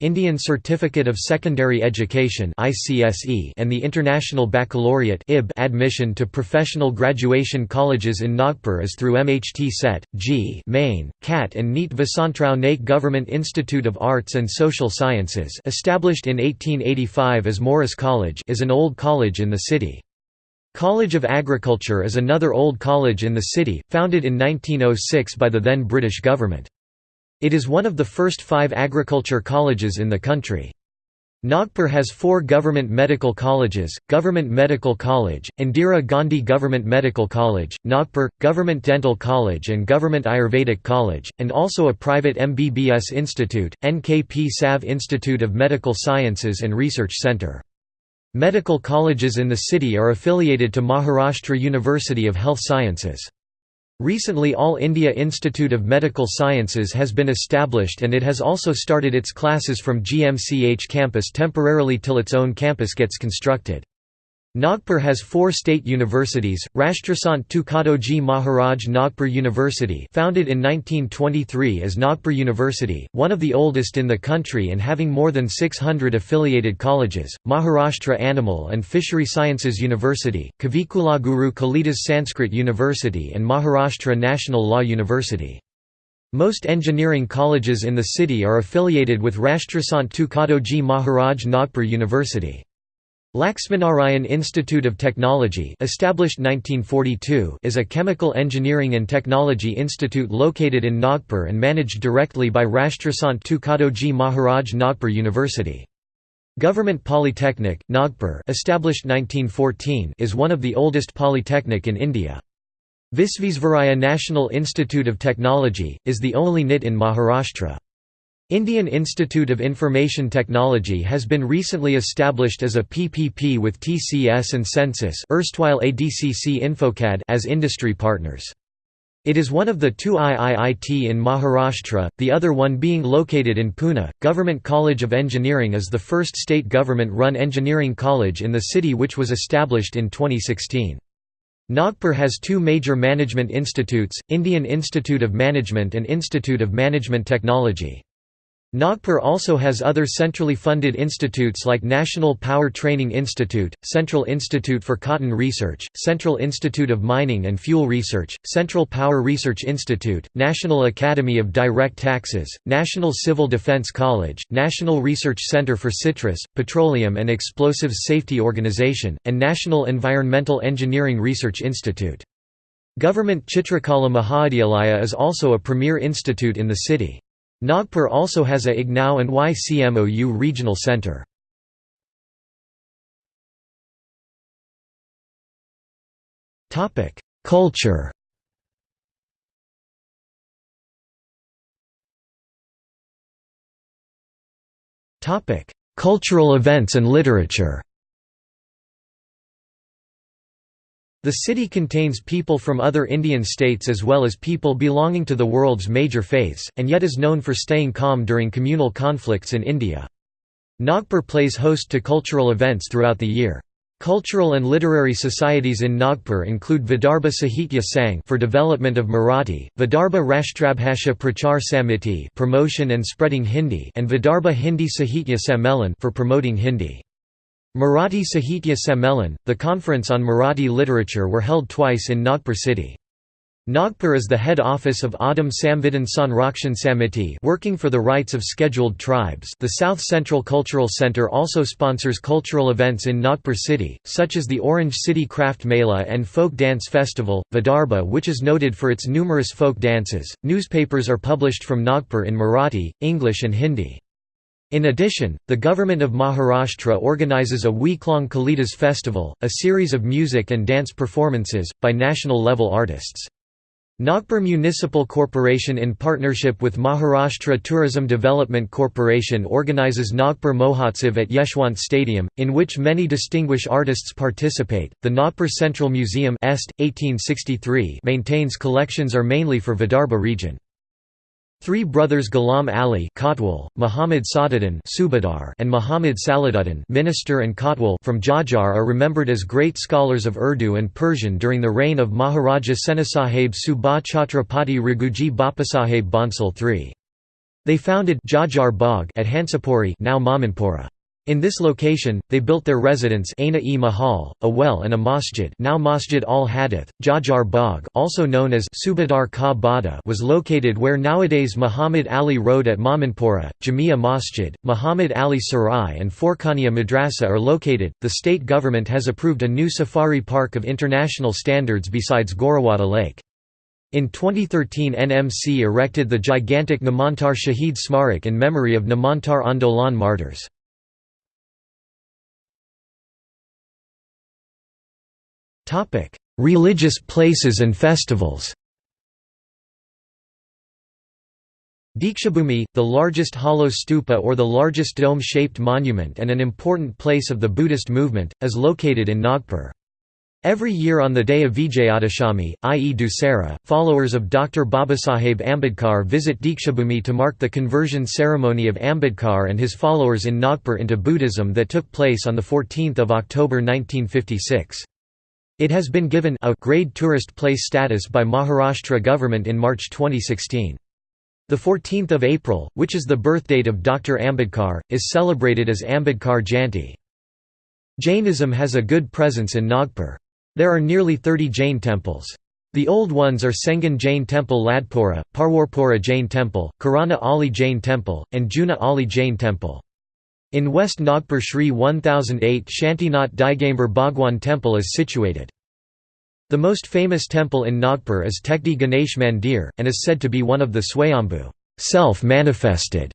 A: Indian Certificate of Secondary Education and the International Baccalaureate admission to professional graduation colleges in Nagpur is through MHT CET, JEE Main, CAT and NEET Vasantrao Naik Government Institute of Arts and Social Sciences established in 1885 as Morris College is an old college in the city city. College of Agriculture is another old college in the city, founded in 1906 by the then British government. It is one of the first five agriculture colleges in the country. Nagpur has four government medical colleges, Government Medical College, Indira Gandhi Government Medical College, Nagpur, Government Dental College and Government Ayurvedic College, and also a private MBBS institute, NKP Salve Institute of Medical Sciences and Research Centre. Medical colleges in the city are affiliated to Maharashtra University of Health Sciences. Recently All India Institute of Medical Sciences has been established and it has also started its classes from GMCH campus temporarily till its own campus gets constructed. Nagpur has four state universities, Rashtrasant Tukadoji Maharaj Nagpur University founded in 1923 as Nagpur University, one of the oldest in the country and having more than 600 affiliated colleges, Maharashtra Animal and Fishery Sciences University, Kavikulaguru Kalidas Sanskrit University and Maharashtra National Law University. Most engineering colleges in the city are affiliated with Rashtrasant Tukadoji Maharaj Nagpur University. Laxminarayan Institute of Technology established 1942 is a chemical engineering and technology institute located in Nagpur and managed directly by Rashtrasant Tukadoji Maharaj Nagpur University. Government Polytechnic, Nagpur established 1914 is one of the oldest polytechnic in India. Visvesvaraya National Institute of Technology, is the only NIT in Maharashtra. Indian Institute of Information Technology has been recently established as a PPP with TCS and Census erstwhile ADCC Infocad as industry partners. It is one of the two IIIT in Maharashtra, the other one being located in Pune. Government College of Engineering is the first state government-run engineering college in the city which was established in 2016. Nagpur has two major management institutes, Indian Institute of Management and Institute of Management Technology. Nagpur also has other centrally funded institutes like National Power Training Institute, Central Institute for Cotton Research, Central Institute of Mining and Fuel Research, Central Power Research Institute, National Academy of Direct Taxes, National Civil Defense College, National Research Center for Citrus, Petroleum and Explosives Safety Organization, and National Environmental Engineering Research Institute. Government Chitrakala Mahavidyalaya is also a premier institute in the city. Nagpur also has a IGNOU and YCMOU regional centre. Culture Cultural events and literature The city contains people from other Indian states as well as people belonging to the world's major faiths, and yet is known for staying calm during communal conflicts in India. Nagpur plays host to cultural events throughout the year. Cultural and literary societies in Nagpur include Vidarbha Sahitya Sangh for development of Marathi, Vidarbha Rashtrabhasha Prachar Samiti promotion and spreading Hindi and Vidarbha Hindi Sahitya Sammelan for promoting Hindi. Marathi Sahitya Sammelan, the conference on Marathi literature were held twice in Nagpur city. Nagpur is the head office of Adam Samvidhan Sanrakshan Samiti working for the rights of scheduled tribes the South Central Cultural Center also sponsors cultural events in Nagpur city, such as the Orange City Craft Mela and Folk Dance Festival, Vidarbha which is noted for its numerous folk dances. Newspapers are published from Nagpur in Marathi, English and Hindi. In addition, the government of Maharashtra organizes a week-long Kalidas festival, a series of music and dance performances, by national-level artists. Nagpur Municipal Corporation in partnership with Maharashtra Tourism Development Corporation organizes Nagpur Mahotsav at Yeshwant Stadium, in which many distinguished artists participate. The Nagpur Central Museum Est, 1863 maintains collections are mainly for Vidarbha region. Three brothers Ghulam Ali Kotwal, Muhammad Sadaddin Subadar and Muhammad Salahuddin Minister and Kotwal from Jajjar are remembered as great scholars of Urdu and Persian during the reign of Maharaja Senasaheb Subha Chhatrapati Raghuji Bapasaheb Bhonsle III. They founded Jajjar Bagh at Hansapuri now Mamanpura. In this location, they built their residence Aina-e Mahal, a well and a masjid now Masjid al-Hadith. Jajjar Bagh also known as Subadar Ka Bada was located where nowadays Muhammad Ali Road at Mamanpura, Jamia Masjid, Muhammad Ali Sarai and Forkhania Madrasa are located. The state government has approved a new safari park of international standards besides Gorewada Lake. In 2013 NMC erected the gigantic Namantar Shahid Smarak in memory of Namantar Andolan martyrs. Topic: Religious places and festivals. Dikshabhumi, the largest hollow stupa or the largest dome-shaped monument and an important place of the Buddhist movement, is located in Nagpur. Every year on the day of Vijayadashami, i.e. Dussehra, followers of Dr. Babasaheb Ambedkar visit Dikshabhumi to mark the conversion ceremony of Ambedkar and his followers in Nagpur into Buddhism that took place on 14 October 1956. It has been given a grade tourist place status by Maharashtra government in March 2016. The 14th of April, which is the birthdate of Dr. Ambedkar, is celebrated as Ambedkar Jayanti. Jainism has a good presence in Nagpur. There are nearly 30 Jain temples. The old ones are Sengan Jain Temple Ladpura, Parwarpura Jain Temple, Karana Ali Jain Temple, and Juna Ali Jain Temple. In West Nagpur Shri 1008 Shantinath Digambar Bhagwan Temple is situated. The most famous temple in Nagpur is Tekdi Ganesh Mandir, and is said to be one of the Swayambhu self-manifested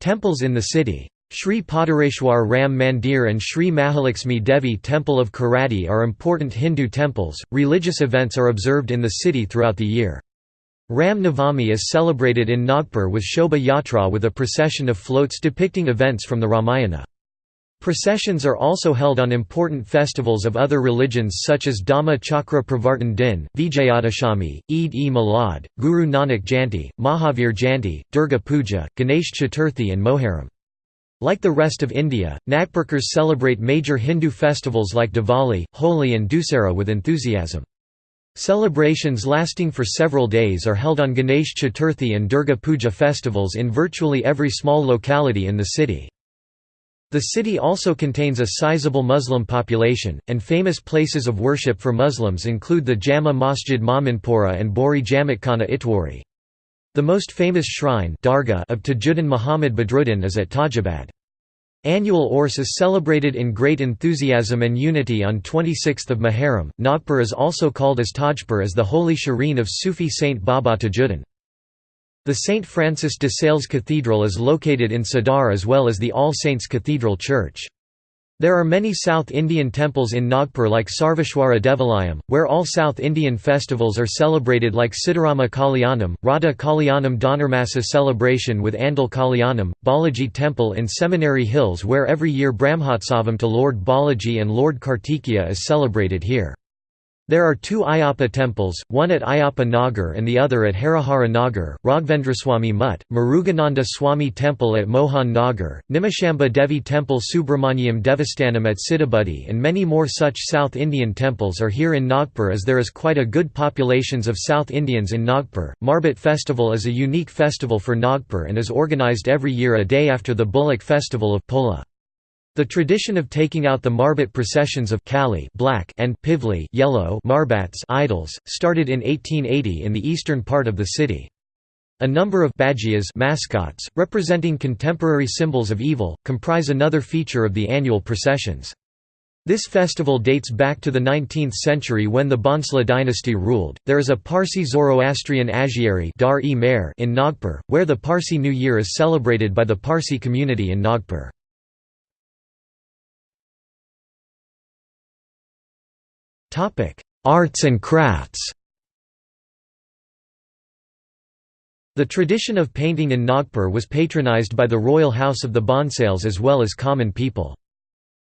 A: temples in the city. Sri Poddareshwar Ram Mandir and Sri Mahalakshmi Devi Temple of Koradi are important Hindu temples. Religious events are observed in the city throughout the year. Ram Navami is celebrated in Nagpur with Shobha Yatra with a procession of floats depicting events from the Ramayana. Processions are also held on important festivals of other religions such as Dhamma Chakra Pravartan Din, Vijayadashami, Eid-e-Milad, Guru Nanak Jayanti, Mahavir Jayanti, Durga Puja, Ganesh Chaturthi and Moharram. Like the rest of India, Nagpurkars celebrate major Hindu festivals like Diwali, Holi and Dussehra with enthusiasm. Celebrations lasting for several days are held on Ganesh Chaturthi and Durga Puja festivals in virtually every small locality in the city. The city also contains a sizable Muslim population, and famous places of worship for Muslims include the Jama Masjid Mominpura and Bori Jamatkhana Itwari. The most famous shrine of Tajuddin Muhammad Badruddin is at Tajabad. Annual Urs is celebrated in great enthusiasm and unity on 26 Muharram. Nagpur is also called as Tajpur as the holy shrine of Sufi Saint Baba Tajuddin. The St. Francis de Sales Cathedral is located in Sadar as well as the All Saints Cathedral Church. There are many South Indian temples in Nagpur like Sarveshwara Devalayam, where all South Indian festivals are celebrated like Siddharama Kalyanam, Radha Kalyanam Dhanurmasa celebration with Andal Kalyanam, Balaji Temple in Seminary Hills where every year Brahmotsavam to Lord Balaji and Lord Kartikeya is celebrated here. There are two Ayappa temples, one at Ayappa Nagar and the other at Harihara Nagar, Raghavendraswamy Mutt, Murugananda Swami Temple at Mohan Nagar, Nimishamba Devi Temple Subramanyam Devasthanam at Sitabuldi and many more such South Indian temples are here in Nagpur as there is quite a good populations of South Indians in Nagpur. Marbat Festival is a unique festival for Nagpur and is organized every year a day after the Bullock Festival of Pola. The tradition of taking out the marbat processions of Kali black and Pivli yellow marbats idols, started in 1880 in the eastern part of the city. A number of mascots, representing contemporary symbols of evil, comprise another feature of the annual processions. This festival dates back to the 19th century when the Bhonsle dynasty ruled. There is a Parsi Zoroastrian agiary Dar -e in Nagpur, where the Parsi New Year is celebrated by the Parsi community in Nagpur. Arts and crafts The tradition of painting in Nagpur was patronized by the royal house of the Bhonsales as well as common people.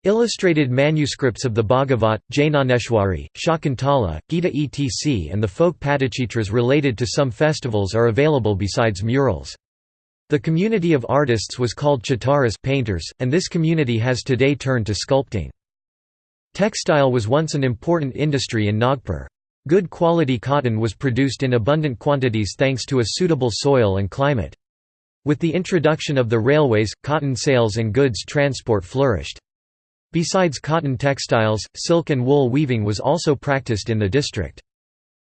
A: Illustrated manuscripts of the Bhagavat, Dnyaneshwari, Shakuntala, Gita etc. and the folk Padachitras related to some festivals are available besides murals. The community of artists was called chitaras painters, and this community has today turned to sculpting. Textile was once an important industry in Nagpur. Good quality cotton was produced in abundant quantities thanks to a suitable soil and climate. With the introduction of the railways, cotton sales and goods transport flourished. Besides cotton textiles, silk and wool weaving was also practiced in the district.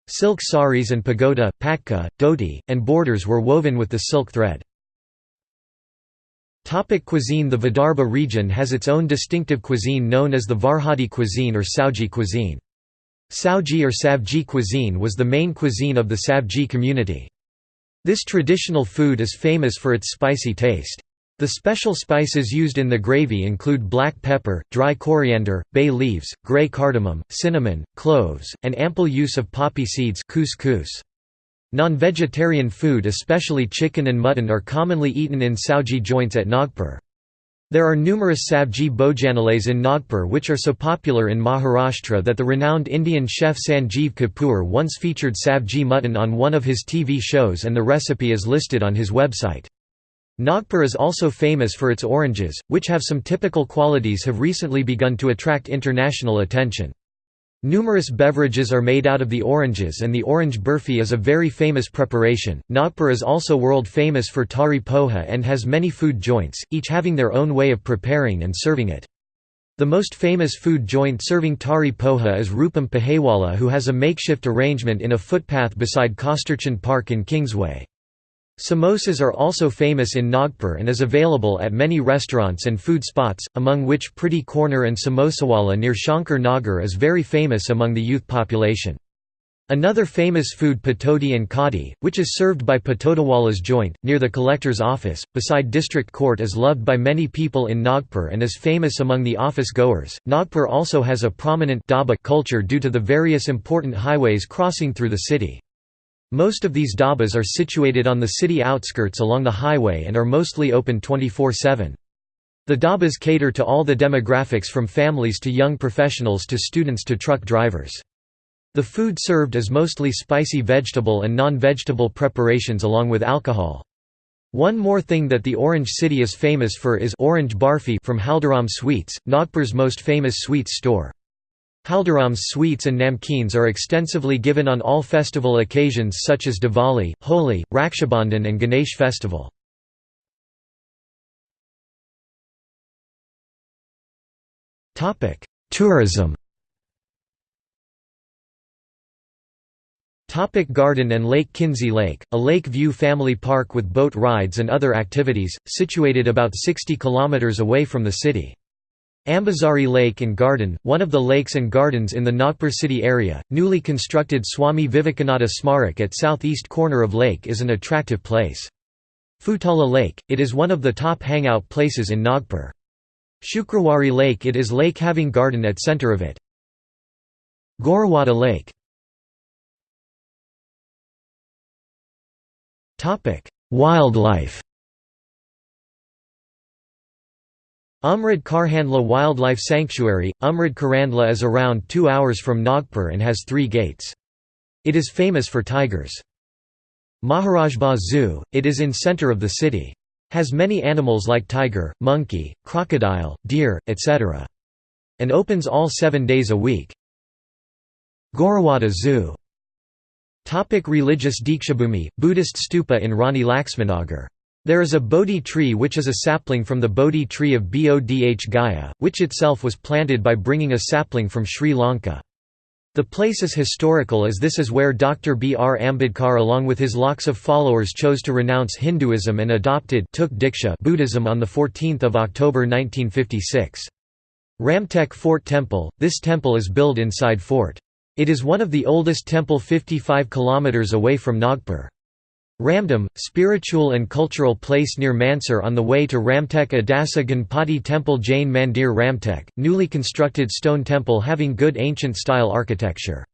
A: Silk saris and pagoda, patka, dhoti, and borders were woven with the silk thread. Topic cuisine The Vidarbha region has its own distinctive cuisine known as the Varhadi cuisine or Sauji cuisine. Sauji or Savji cuisine was the main cuisine of the Savji community. This traditional food is famous for its spicy taste. The special spices used in the gravy include black pepper, dry coriander, bay leaves, grey cardamom, cinnamon, cloves, and ample use of poppy seeds couscous. Non-vegetarian food especially chicken and mutton are commonly eaten in Sauji joints at Nagpur. There are numerous Savji bhojanalays in Nagpur which are so popular in Maharashtra that the renowned Indian chef Sanjeev Kapoor once featured Savji mutton on one of his TV shows and the recipe is listed on his website. Nagpur is also famous for its oranges, which have some typical qualities have recently begun to attract international attention. Numerous beverages are made out of the oranges and the orange burfi is a very famous preparation. Nagpur is also world famous for tari poha and has many food joints, each having their own way of preparing and serving it. The most famous food joint serving tari poha is Rupam Pahewala who has a makeshift arrangement in a footpath beside Kasturchand Park in Kingsway. Samosas are also famous in Nagpur and is available at many restaurants and food spots, among which Pretty Corner and Samosawala near Shankar Nagar is very famous among the youth population. Another famous food patodi and kadi, which is served by Patodawalas joint, near the collector's office, beside district court is loved by many people in Nagpur and is famous among the office goers. Nagpur also has a prominent culture due to the various important highways crossing through the city. Most of these dhabas are situated on the city outskirts along the highway and are mostly open 24-7. The dhabas cater to all the demographics from families to young professionals to students to truck drivers. The food served is mostly spicy vegetable and non-vegetable preparations along with alcohol. One more thing that the Orange City is famous for is orange barfi from Haldiram Sweets, Nagpur's most famous sweets store. Haldiram's sweets and namkeens are extensively given on all festival occasions such as Diwali, Holi, Rakshabandhan and Ganesh festival. Tourism Topic garden and Lake Khindsi Lake, a lake view family park with boat rides and other activities, situated about 60 km away from the city. Ambazari Lake and Garden, one of the lakes and gardens in the Nagpur city area, newly constructed Swami Vivekananda Smarak at southeast corner of lake is an attractive place. Futala Lake, it is one of the top hangout places in Nagpur. Shukrawari Lake it is lake having garden at center of it. Gorewada Lake Wildlife Umred Karhandla Wildlife Sanctuary Umred Karandla is around 2 hours from Nagpur and has 3 gates. It is famous for tigers. Maharajbagh Zoo, it is in center of the city. Has many animals like tiger, monkey, crocodile, deer, etc. And opens all 7 days a week. Gorewada Zoo Topic religious Dikshabhumi, Buddhist stupa in Rani Laxmanagar. There is a Bodhi tree which is a sapling from the Bodhi tree of Bodh Gaya, which itself was planted by bringing a sapling from Sri Lanka. The place is historical as this is where Dr. B. R. Ambedkar along with his lakhs of followers chose to renounce Hinduism and adopted Buddhism on 14 October 1956. Ramtek Fort Temple, this temple is built inside fort. It is one of the oldest temple 55 km away from Nagpur. Ramdham, spiritual and cultural place near Mansar on the way to Ramtek Adasa Ganpati Temple Jain Mandir Ramtek, newly constructed stone temple having good ancient style architecture.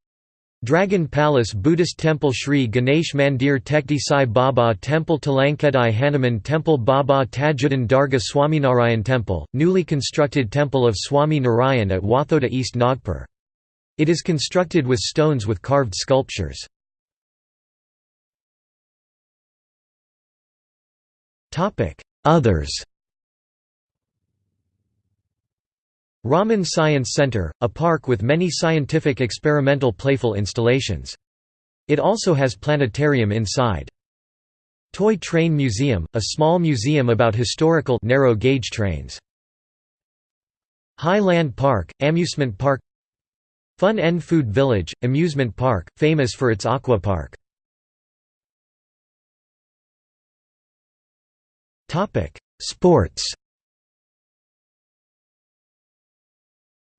A: Dragon Palace Buddhist Temple Sri Ganesh Mandir Tekdi Sai Baba Temple Telangkhedi Hanuman Temple Baba Tajuddin Darga Swaminarayan Temple, newly constructed temple of Swami Narayan at Wathoda East Nagpur. It is constructed with stones with carved sculptures. Others Raman Science Center, a park with many scientific experimental playful installations. It also has planetarium inside. Toy Train Museum, a small museum about historical narrow gauge trains. Highland Park, amusement park Fun N Food Village, amusement park, famous for its aqua park. Sports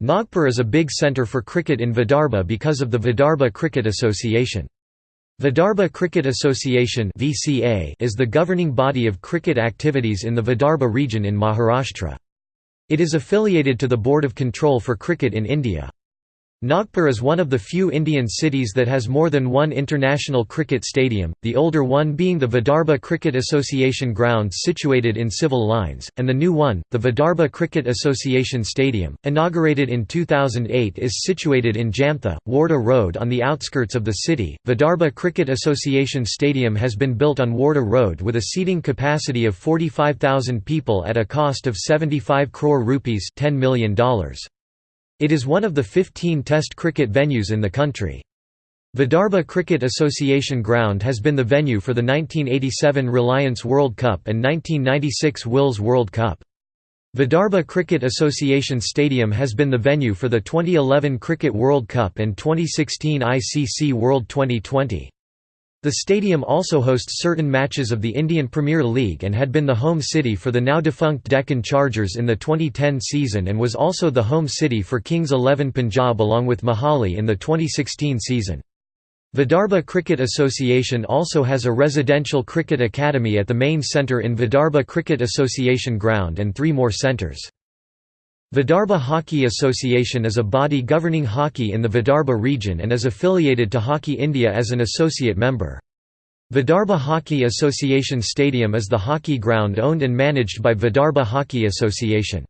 A: Nagpur is a big centre for cricket in Vidarbha because of the Vidarbha Cricket Association. Vidarbha Cricket Association (VCA) is the governing body of cricket activities in the Vidarbha region in Maharashtra. It is affiliated to the Board of Control for Cricket in India. Nagpur is one of the few Indian cities that has more than one international cricket stadium, the older one being the Vidarbha Cricket Association grounds situated in civil lines, and the new one, the Vidarbha Cricket Association Stadium, inaugurated in 2008 is situated in Jamtha, Wardha Road on the outskirts of the city. Vidarbha Cricket Association Stadium has been built on Wardha Road with a seating capacity of 45,000 people at a cost of 75 crore rupees $10 million. It is one of the 15 Test cricket venues in the country. Vidarbha Cricket Association Ground has been the venue for the 1987 Reliance World Cup and 1996 Wills World Cup. Vidarbha Cricket Association Stadium has been the venue for the 2011 Cricket World Cup and 2016 ICC World Twenty20. The stadium also hosts certain matches of the Indian Premier League and had been the home city for the now-defunct Deccan Chargers in the 2010 season and was also the home city for Kings XI Punjab along with Mohali in the 2016 season. Vidarbha Cricket Association also has a residential cricket academy at the main centre in Vidarbha Cricket Association ground and three more centres. Vidarbha Hockey Association is a body governing hockey in the Vidarbha region and is affiliated to Hockey India as an associate member. Vidarbha Hockey Association Stadium is the hockey ground owned and managed by Vidarbha Hockey Association.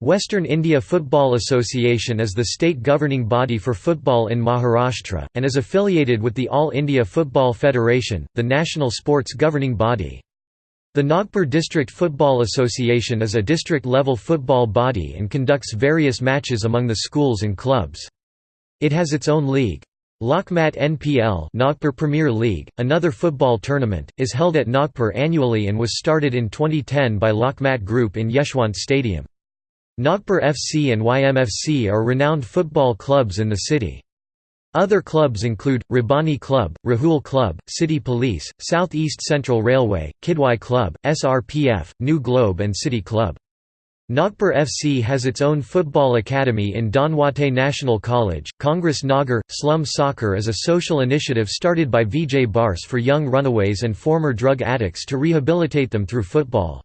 A: Western India Football Association is the state governing body for football in Maharashtra, and is affiliated with the All India Football Federation, the national sports governing body. The Nagpur District Football Association is a district-level football body and conducts various matches among the schools and clubs. It has its own league. Lokmat NPL Nagpur Premier League, another football tournament, is held at Nagpur annually and was started in 2010 by Lokmat Group in Yeshwant Stadium. Nagpur FC and YMFC are renowned football clubs in the city. Other clubs include, Rabani Club, Rahul Club, City Police, South East Central Railway, Kidwai Club, SRPF, New Globe and City Club. Nagpur FC has its own football academy in Dhanwate National College. Congress Nagar Slum Soccer is a social initiative started by Vijay Barse for young runaways and former drug addicts to rehabilitate them through football.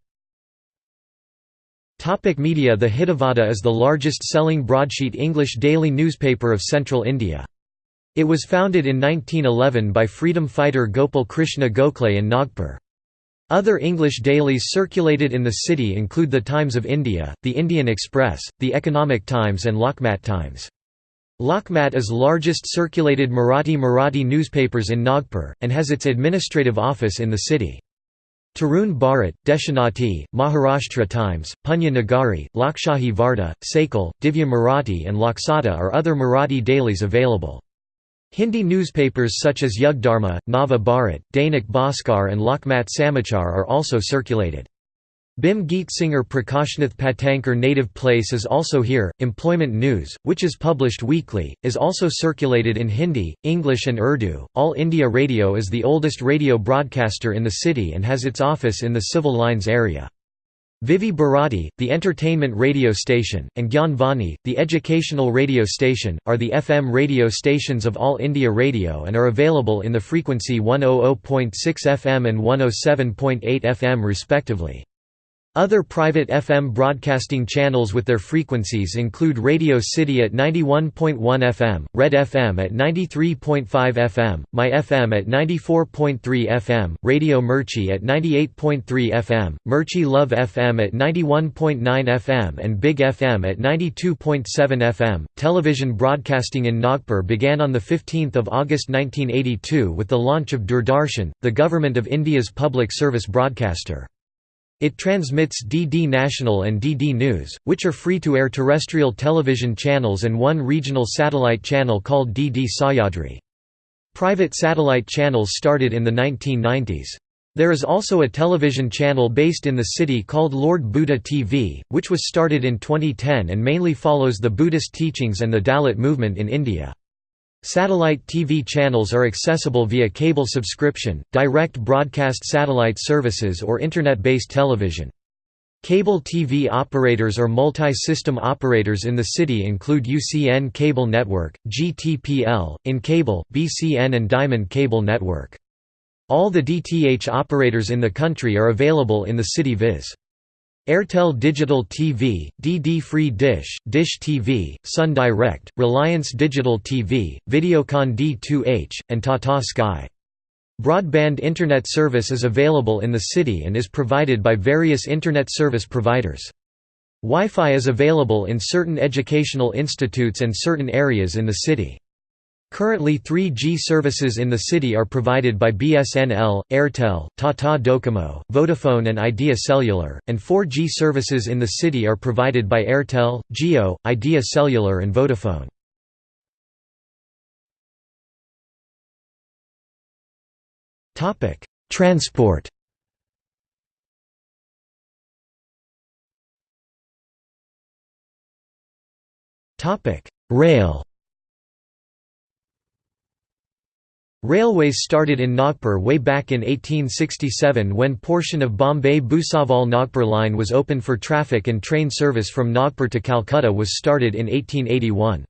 A: Topic media The Hitavada is the largest selling broadsheet English daily newspaper of central India. It was founded in 1911 by freedom fighter Gopal Krishna Gokhale in Nagpur. Other English dailies circulated in the city include The Times of India, The Indian Express, The Economic Times and Lokmat Times. Lokmat is largest circulated Marathi Marathi newspapers in Nagpur, and has its administrative office in the city. Tarun Bharat, Deshonnati, Maharashtra Times, Punya Nagari, Lokshahi Varta, Sakal, Divya Marathi and Loksatta are other Marathi dailies available. Hindi newspapers such as Yugdharma, Nava Bharat, Dainik Bhaskar and Lokmat Samachar are also circulated. Bhim Geet singer Prakashnath Patankar native place is also here. Employment News, which is published weekly, is also circulated in Hindi, English, and Urdu. All India Radio is the oldest radio broadcaster in the city and has its office in the Civil Lines area. Vividh Bharati, the entertainment radio station, and Gyan Vani, the educational radio station, are the FM radio stations of All India Radio and are available in the frequency 100.6 FM and 107.8 FM respectively. Other private FM broadcasting channels with their frequencies include Radio City at 91.1 FM, Red FM at 93.5 FM, My FM at 94.3 FM, Radio Mirchi at 98.3 FM, Mirchi Love FM at 91.9 FM and Big FM at 92.7 FM. Television broadcasting in Nagpur began on 15 August 1982 with the launch of Doordarshan, the Government of India's public service broadcaster. It transmits DD National and DD News, which are free-to-air terrestrial television channels and one regional satellite channel called DD Sahyadri. Private satellite channels started in the 1990s. There is also a television channel based in the city called Lord Buddha TV, which was started in 2010 and mainly follows the Buddhist teachings and the Dalit movement in India. Satellite TV channels are accessible via cable subscription, direct broadcast satellite services or Internet-based television. Cable TV operators or multi-system operators in the city include UCN Cable Network, GTPL, In Cable, BCN and Diamond Cable Network. All the DTH operators in the country are available in the city viz. Airtel Digital TV, DD Free Dish, Dish TV, Sun Direct, Reliance Digital TV, Videocon D2H, and Tata Sky. Broadband Internet service is available in the city and is provided by various Internet service providers. Wi-Fi is available in certain educational institutes and certain areas in the city. Currently 3G services in the city are provided by BSNL, Airtel, Tata Docomo, Vodafone and Idea Cellular, and 4G services in the city are provided by Airtel, Jio, Idea Cellular and Vodafone. Transport Rail Railways started in Nagpur way back in 1867 when portion of Bombay Bhusawal Nagpur line was open for traffic and train service from Nagpur to Calcutta was started in 1881.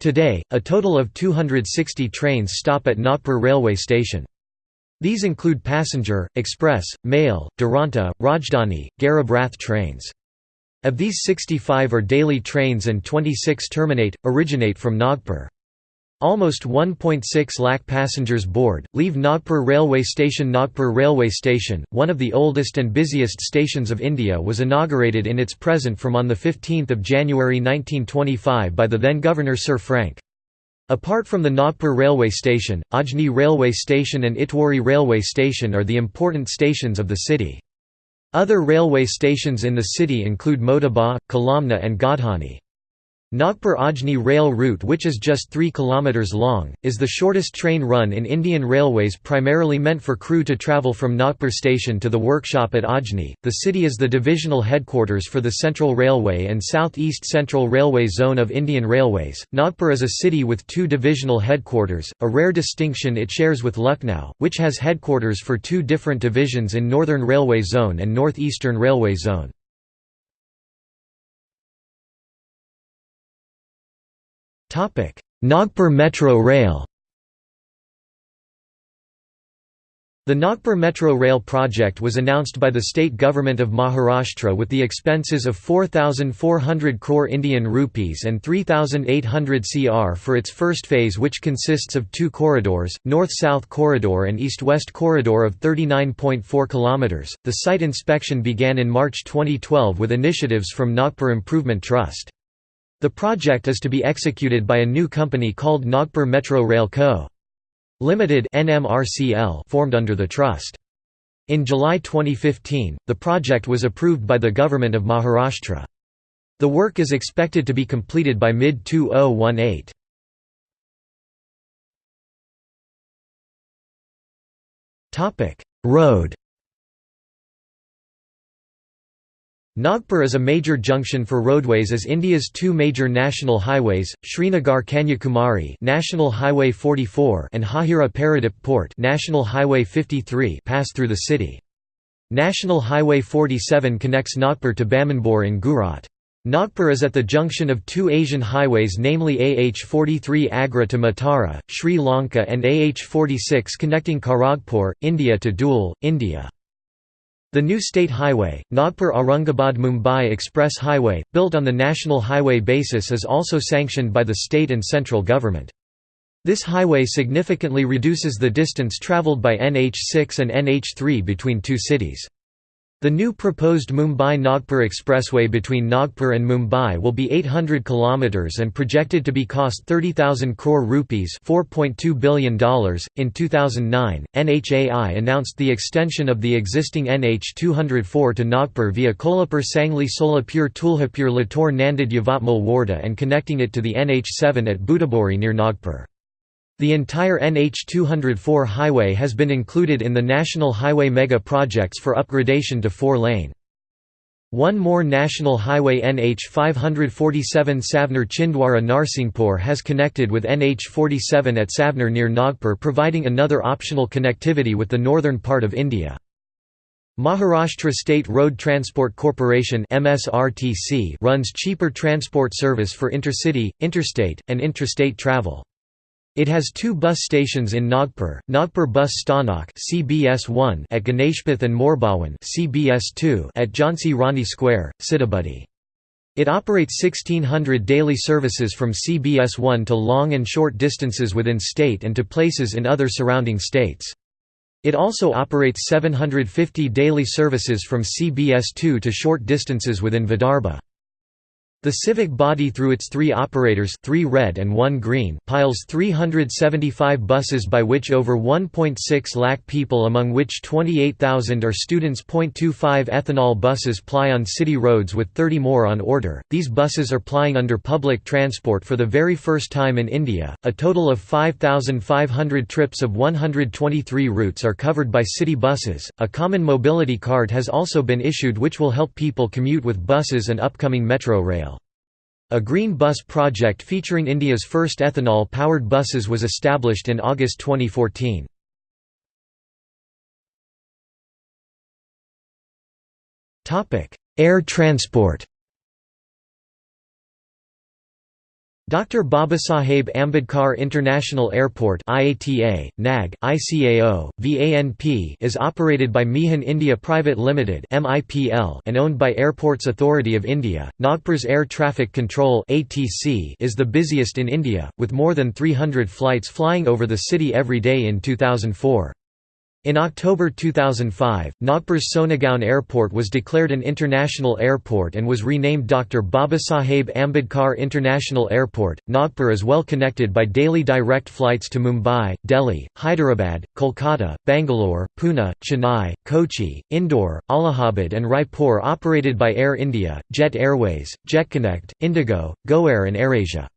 A: Today, a total of 260 trains stop at Nagpur railway station. These include passenger, express, mail, Duronto, Rajdhani, Garib Rath trains. Of these 65 are daily trains and 26 terminate, originate from Nagpur. Almost 1.6 lakh passengers board, leave Nagpur railway station Nagpur railway station, one of the oldest and busiest stations of India was inaugurated in its present form on 15 January 1925 by the then Governor Sir Frank. Apart from the Nagpur railway station, Ajni railway station and Itwari railway station are the important stations of the city. Other railway stations in the city include Motaba, Kalamna and Godhani. Nagpur-Ajni rail route which is just 3 km long, is the shortest train run in Indian Railways primarily meant for crew to travel from Nagpur station to the workshop at Ajni. The city is the divisional headquarters for the Central Railway and South East Central Railway Zone of Indian Railways. Nagpur is a city with two divisional headquarters, a rare distinction it shares with Lucknow, which has headquarters for two different divisions in Northern Railway Zone and North Eastern Railway Zone. Nagpur Metro Rail The Nagpur Metro Rail project was announced by the state government of Maharashtra with the expenses of 4,400 crore Indian rupees and 3,800 cr for its first phase which consists of two corridors, North-South Corridor and East-West Corridor of 39.4 km. The site inspection began in March 2012 with initiatives from Nagpur Improvement Trust. The project is to be executed by a new company called Nagpur Metro Rail Co. Limited formed under the trust. In July 2015, the project was approved by the government of Maharashtra. The work is expected to be completed by mid-2018. Road Nagpur is a major junction for roadways as India's two major national highways, Srinagar Kanyakumari National Highway 44 and Hazira Paradip Port National Highway 53 pass through the city. National Highway 47 connects Nagpur to Bamanbore in Gujarat. Nagpur is at the junction of two Asian highways namely AH-43 Agra to Matara, Sri Lanka and AH-46 connecting Kharagpur, India to Dhule, India. The new state highway, Nagpur-Aurangabad-Mumbai Express Highway, built on the national highway basis is also sanctioned by the state and central government. This highway significantly reduces the distance travelled by NH6 and NH3 between two cities. The new proposed Mumbai-Nagpur expressway between Nagpur and Mumbai will be 800 km and projected to be cost 30,000 crore rupees $4.2 billion. .In 2009, NHAI announced the extension of the existing NH 204 to Nagpur via Kolhapur Sangli Solapur Tuljapur Latur Nanded Yavatmal Wardha and connecting it to the NH 7 at Butibori near Nagpur. The entire NH 204 highway has been included in the National Highway Mega Projects for upgradation to four-lane. One more national highway NH 547 Savner Chhindwara Narsinghpur has connected with NH 47 at Savner near Nagpur providing another optional connectivity with the northern part of India. Maharashtra State Road Transport Corporation runs cheaper transport service for intercity, interstate, and intrastate travel. It has two bus stations in Nagpur, Nagpur Bus Sthanak CBS1 at Ganeshpeth and Morbhawan CBS2 at Jhansi Rani Square, Sitabuldi. It operates 1600 daily services from CBS1 to long and short distances within state and to places in other surrounding states. It also operates 750 daily services from CBS2 to short distances within Vidarbha. The civic body through its three operators three red and one green piles 375 buses by which over 1.6 lakh people among which 28,000 are students. 0.25 ethanol buses ply on city roads with 30 more on order. These buses are plying under public transport for the very first time in India. A total of 5,500 trips of 123 routes are covered by city buses. A common mobility card has also been issued which will help people commute with buses and upcoming metro rail. A green bus project featuring India's first ethanol-powered buses was established in August 2014. Air transport Dr. Babasaheb Ambedkar International Airport IATA, NAG, ICAO, VANP is operated by Mihan India Private Limited MIPL and owned by Airports Authority of India. Nagpur's Air Traffic Control ATC is the busiest in India, with more than 300 flights flying over the city every day in 2004. In October 2005, Nagpur's Sonegaon Airport was declared an international airport and was renamed Dr. Babasaheb Ambedkar International Airport. Nagpur is well connected by daily direct flights to Mumbai, Delhi, Hyderabad, Kolkata, Bangalore, Pune, Chennai, Kochi, Indore, Allahabad, and Raipur operated by Air India, Jet Airways, JetConnect, Indigo, GoAir, and AirAsia.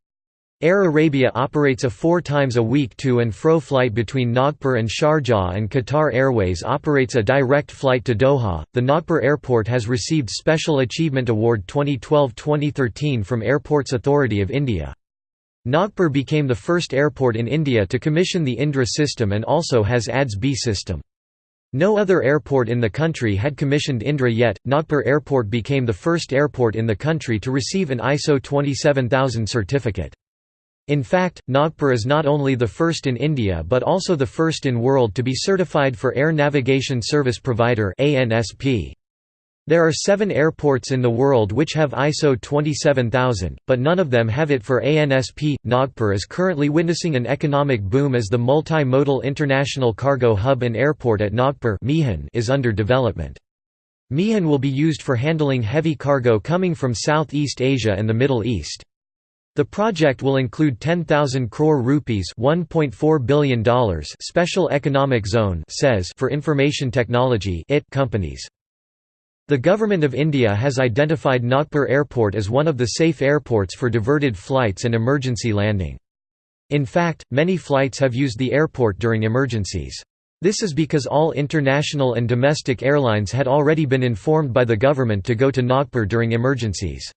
A: Air Arabia operates a four times a week to and fro flight between Nagpur and Sharjah and Qatar Airways operates a direct flight to Doha. The Nagpur airport has received Special Achievement Award 2012-2013 from Airports Authority of India. Nagpur became the first airport in India to commission the Indra system and also has ADS B system. No other airport in the country had commissioned Indra yet. Nagpur Airport became the first airport in the country to receive an ISO 27000 certificate. In fact, Nagpur is not only the first in India but also the first in world to be certified for Air Navigation Service Provider There are seven airports in the world which have ISO 27000, but none of them have it for ANSP. Nagpur is currently witnessing an economic boom as the multi-modal international cargo hub and airport at Nagpur is under development. Mihan will be used for handling heavy cargo coming from Southeast Asia and the Middle East. The project will include 10,000 crore rupees $1.4 billion special economic zone for information technology companies. The Government of India has identified Nagpur Airport as one of the safe airports for diverted flights and emergency landing. In fact, many flights have used the airport during emergencies. This is because all international and domestic airlines had already been informed by the government to go to Nagpur during emergencies.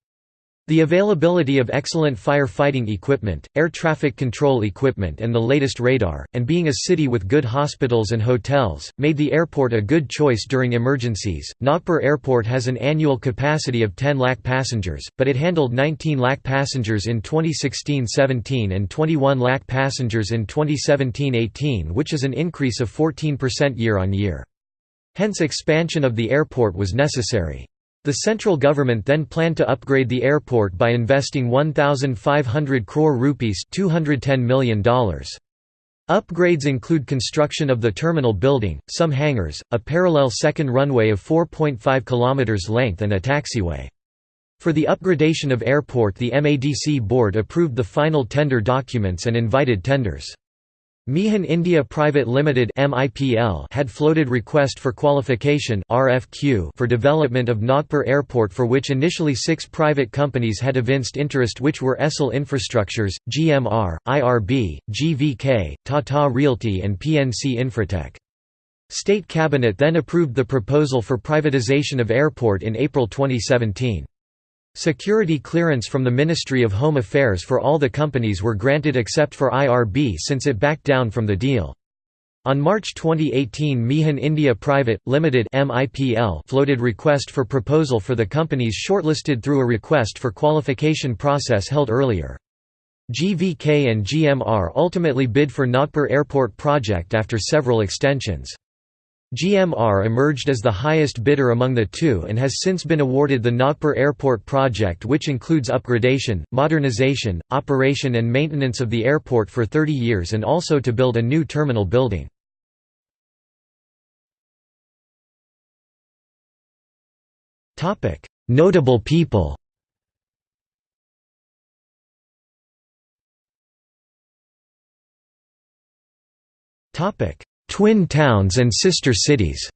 A: The availability of excellent firefighting equipment, air traffic control equipment and the latest radar, and being a city with good hospitals and hotels, made the airport a good choice during emergencies. Nagpur Airport has an annual capacity of 10 lakh passengers, but it handled 19 lakh passengers in 2016-17 and 21 lakh passengers in 2017-18 which is an increase of 14% year on year. Hence expansion of the airport was necessary. The central government then planned to upgrade the airport by investing 1,500 crore rupees $210 million. Upgrades include construction of the terminal building, some hangars, a parallel second runway of 4.5 km length and a taxiway. For the upgradation of airport the MADC board approved the final tender documents and invited tenders. Mihan India Private Limited had floated request for qualification for development of Nagpur Airport for which initially six private companies had evinced interest which were Essel Infrastructures, GMR, IRB, GVK, Tata Realty and PNC Infratech. State Cabinet then approved the proposal for privatization of airport in April 2017. Security clearance from the Ministry of Home Affairs for all the companies were granted except for IRB since it backed down from the deal. On March 2018 Mihan India Private, Limited floated request for proposal for the companies shortlisted through a request for qualification process held earlier. GVK and GMR ultimately bid for Nagpur Airport project after several extensions. GMR emerged as the highest bidder among the two and has since been awarded the Nagpur Airport project which includes upgradation, modernization, operation and maintenance of the airport for 30 years and also to build a new terminal building. Notable people Topic Twin towns and sister cities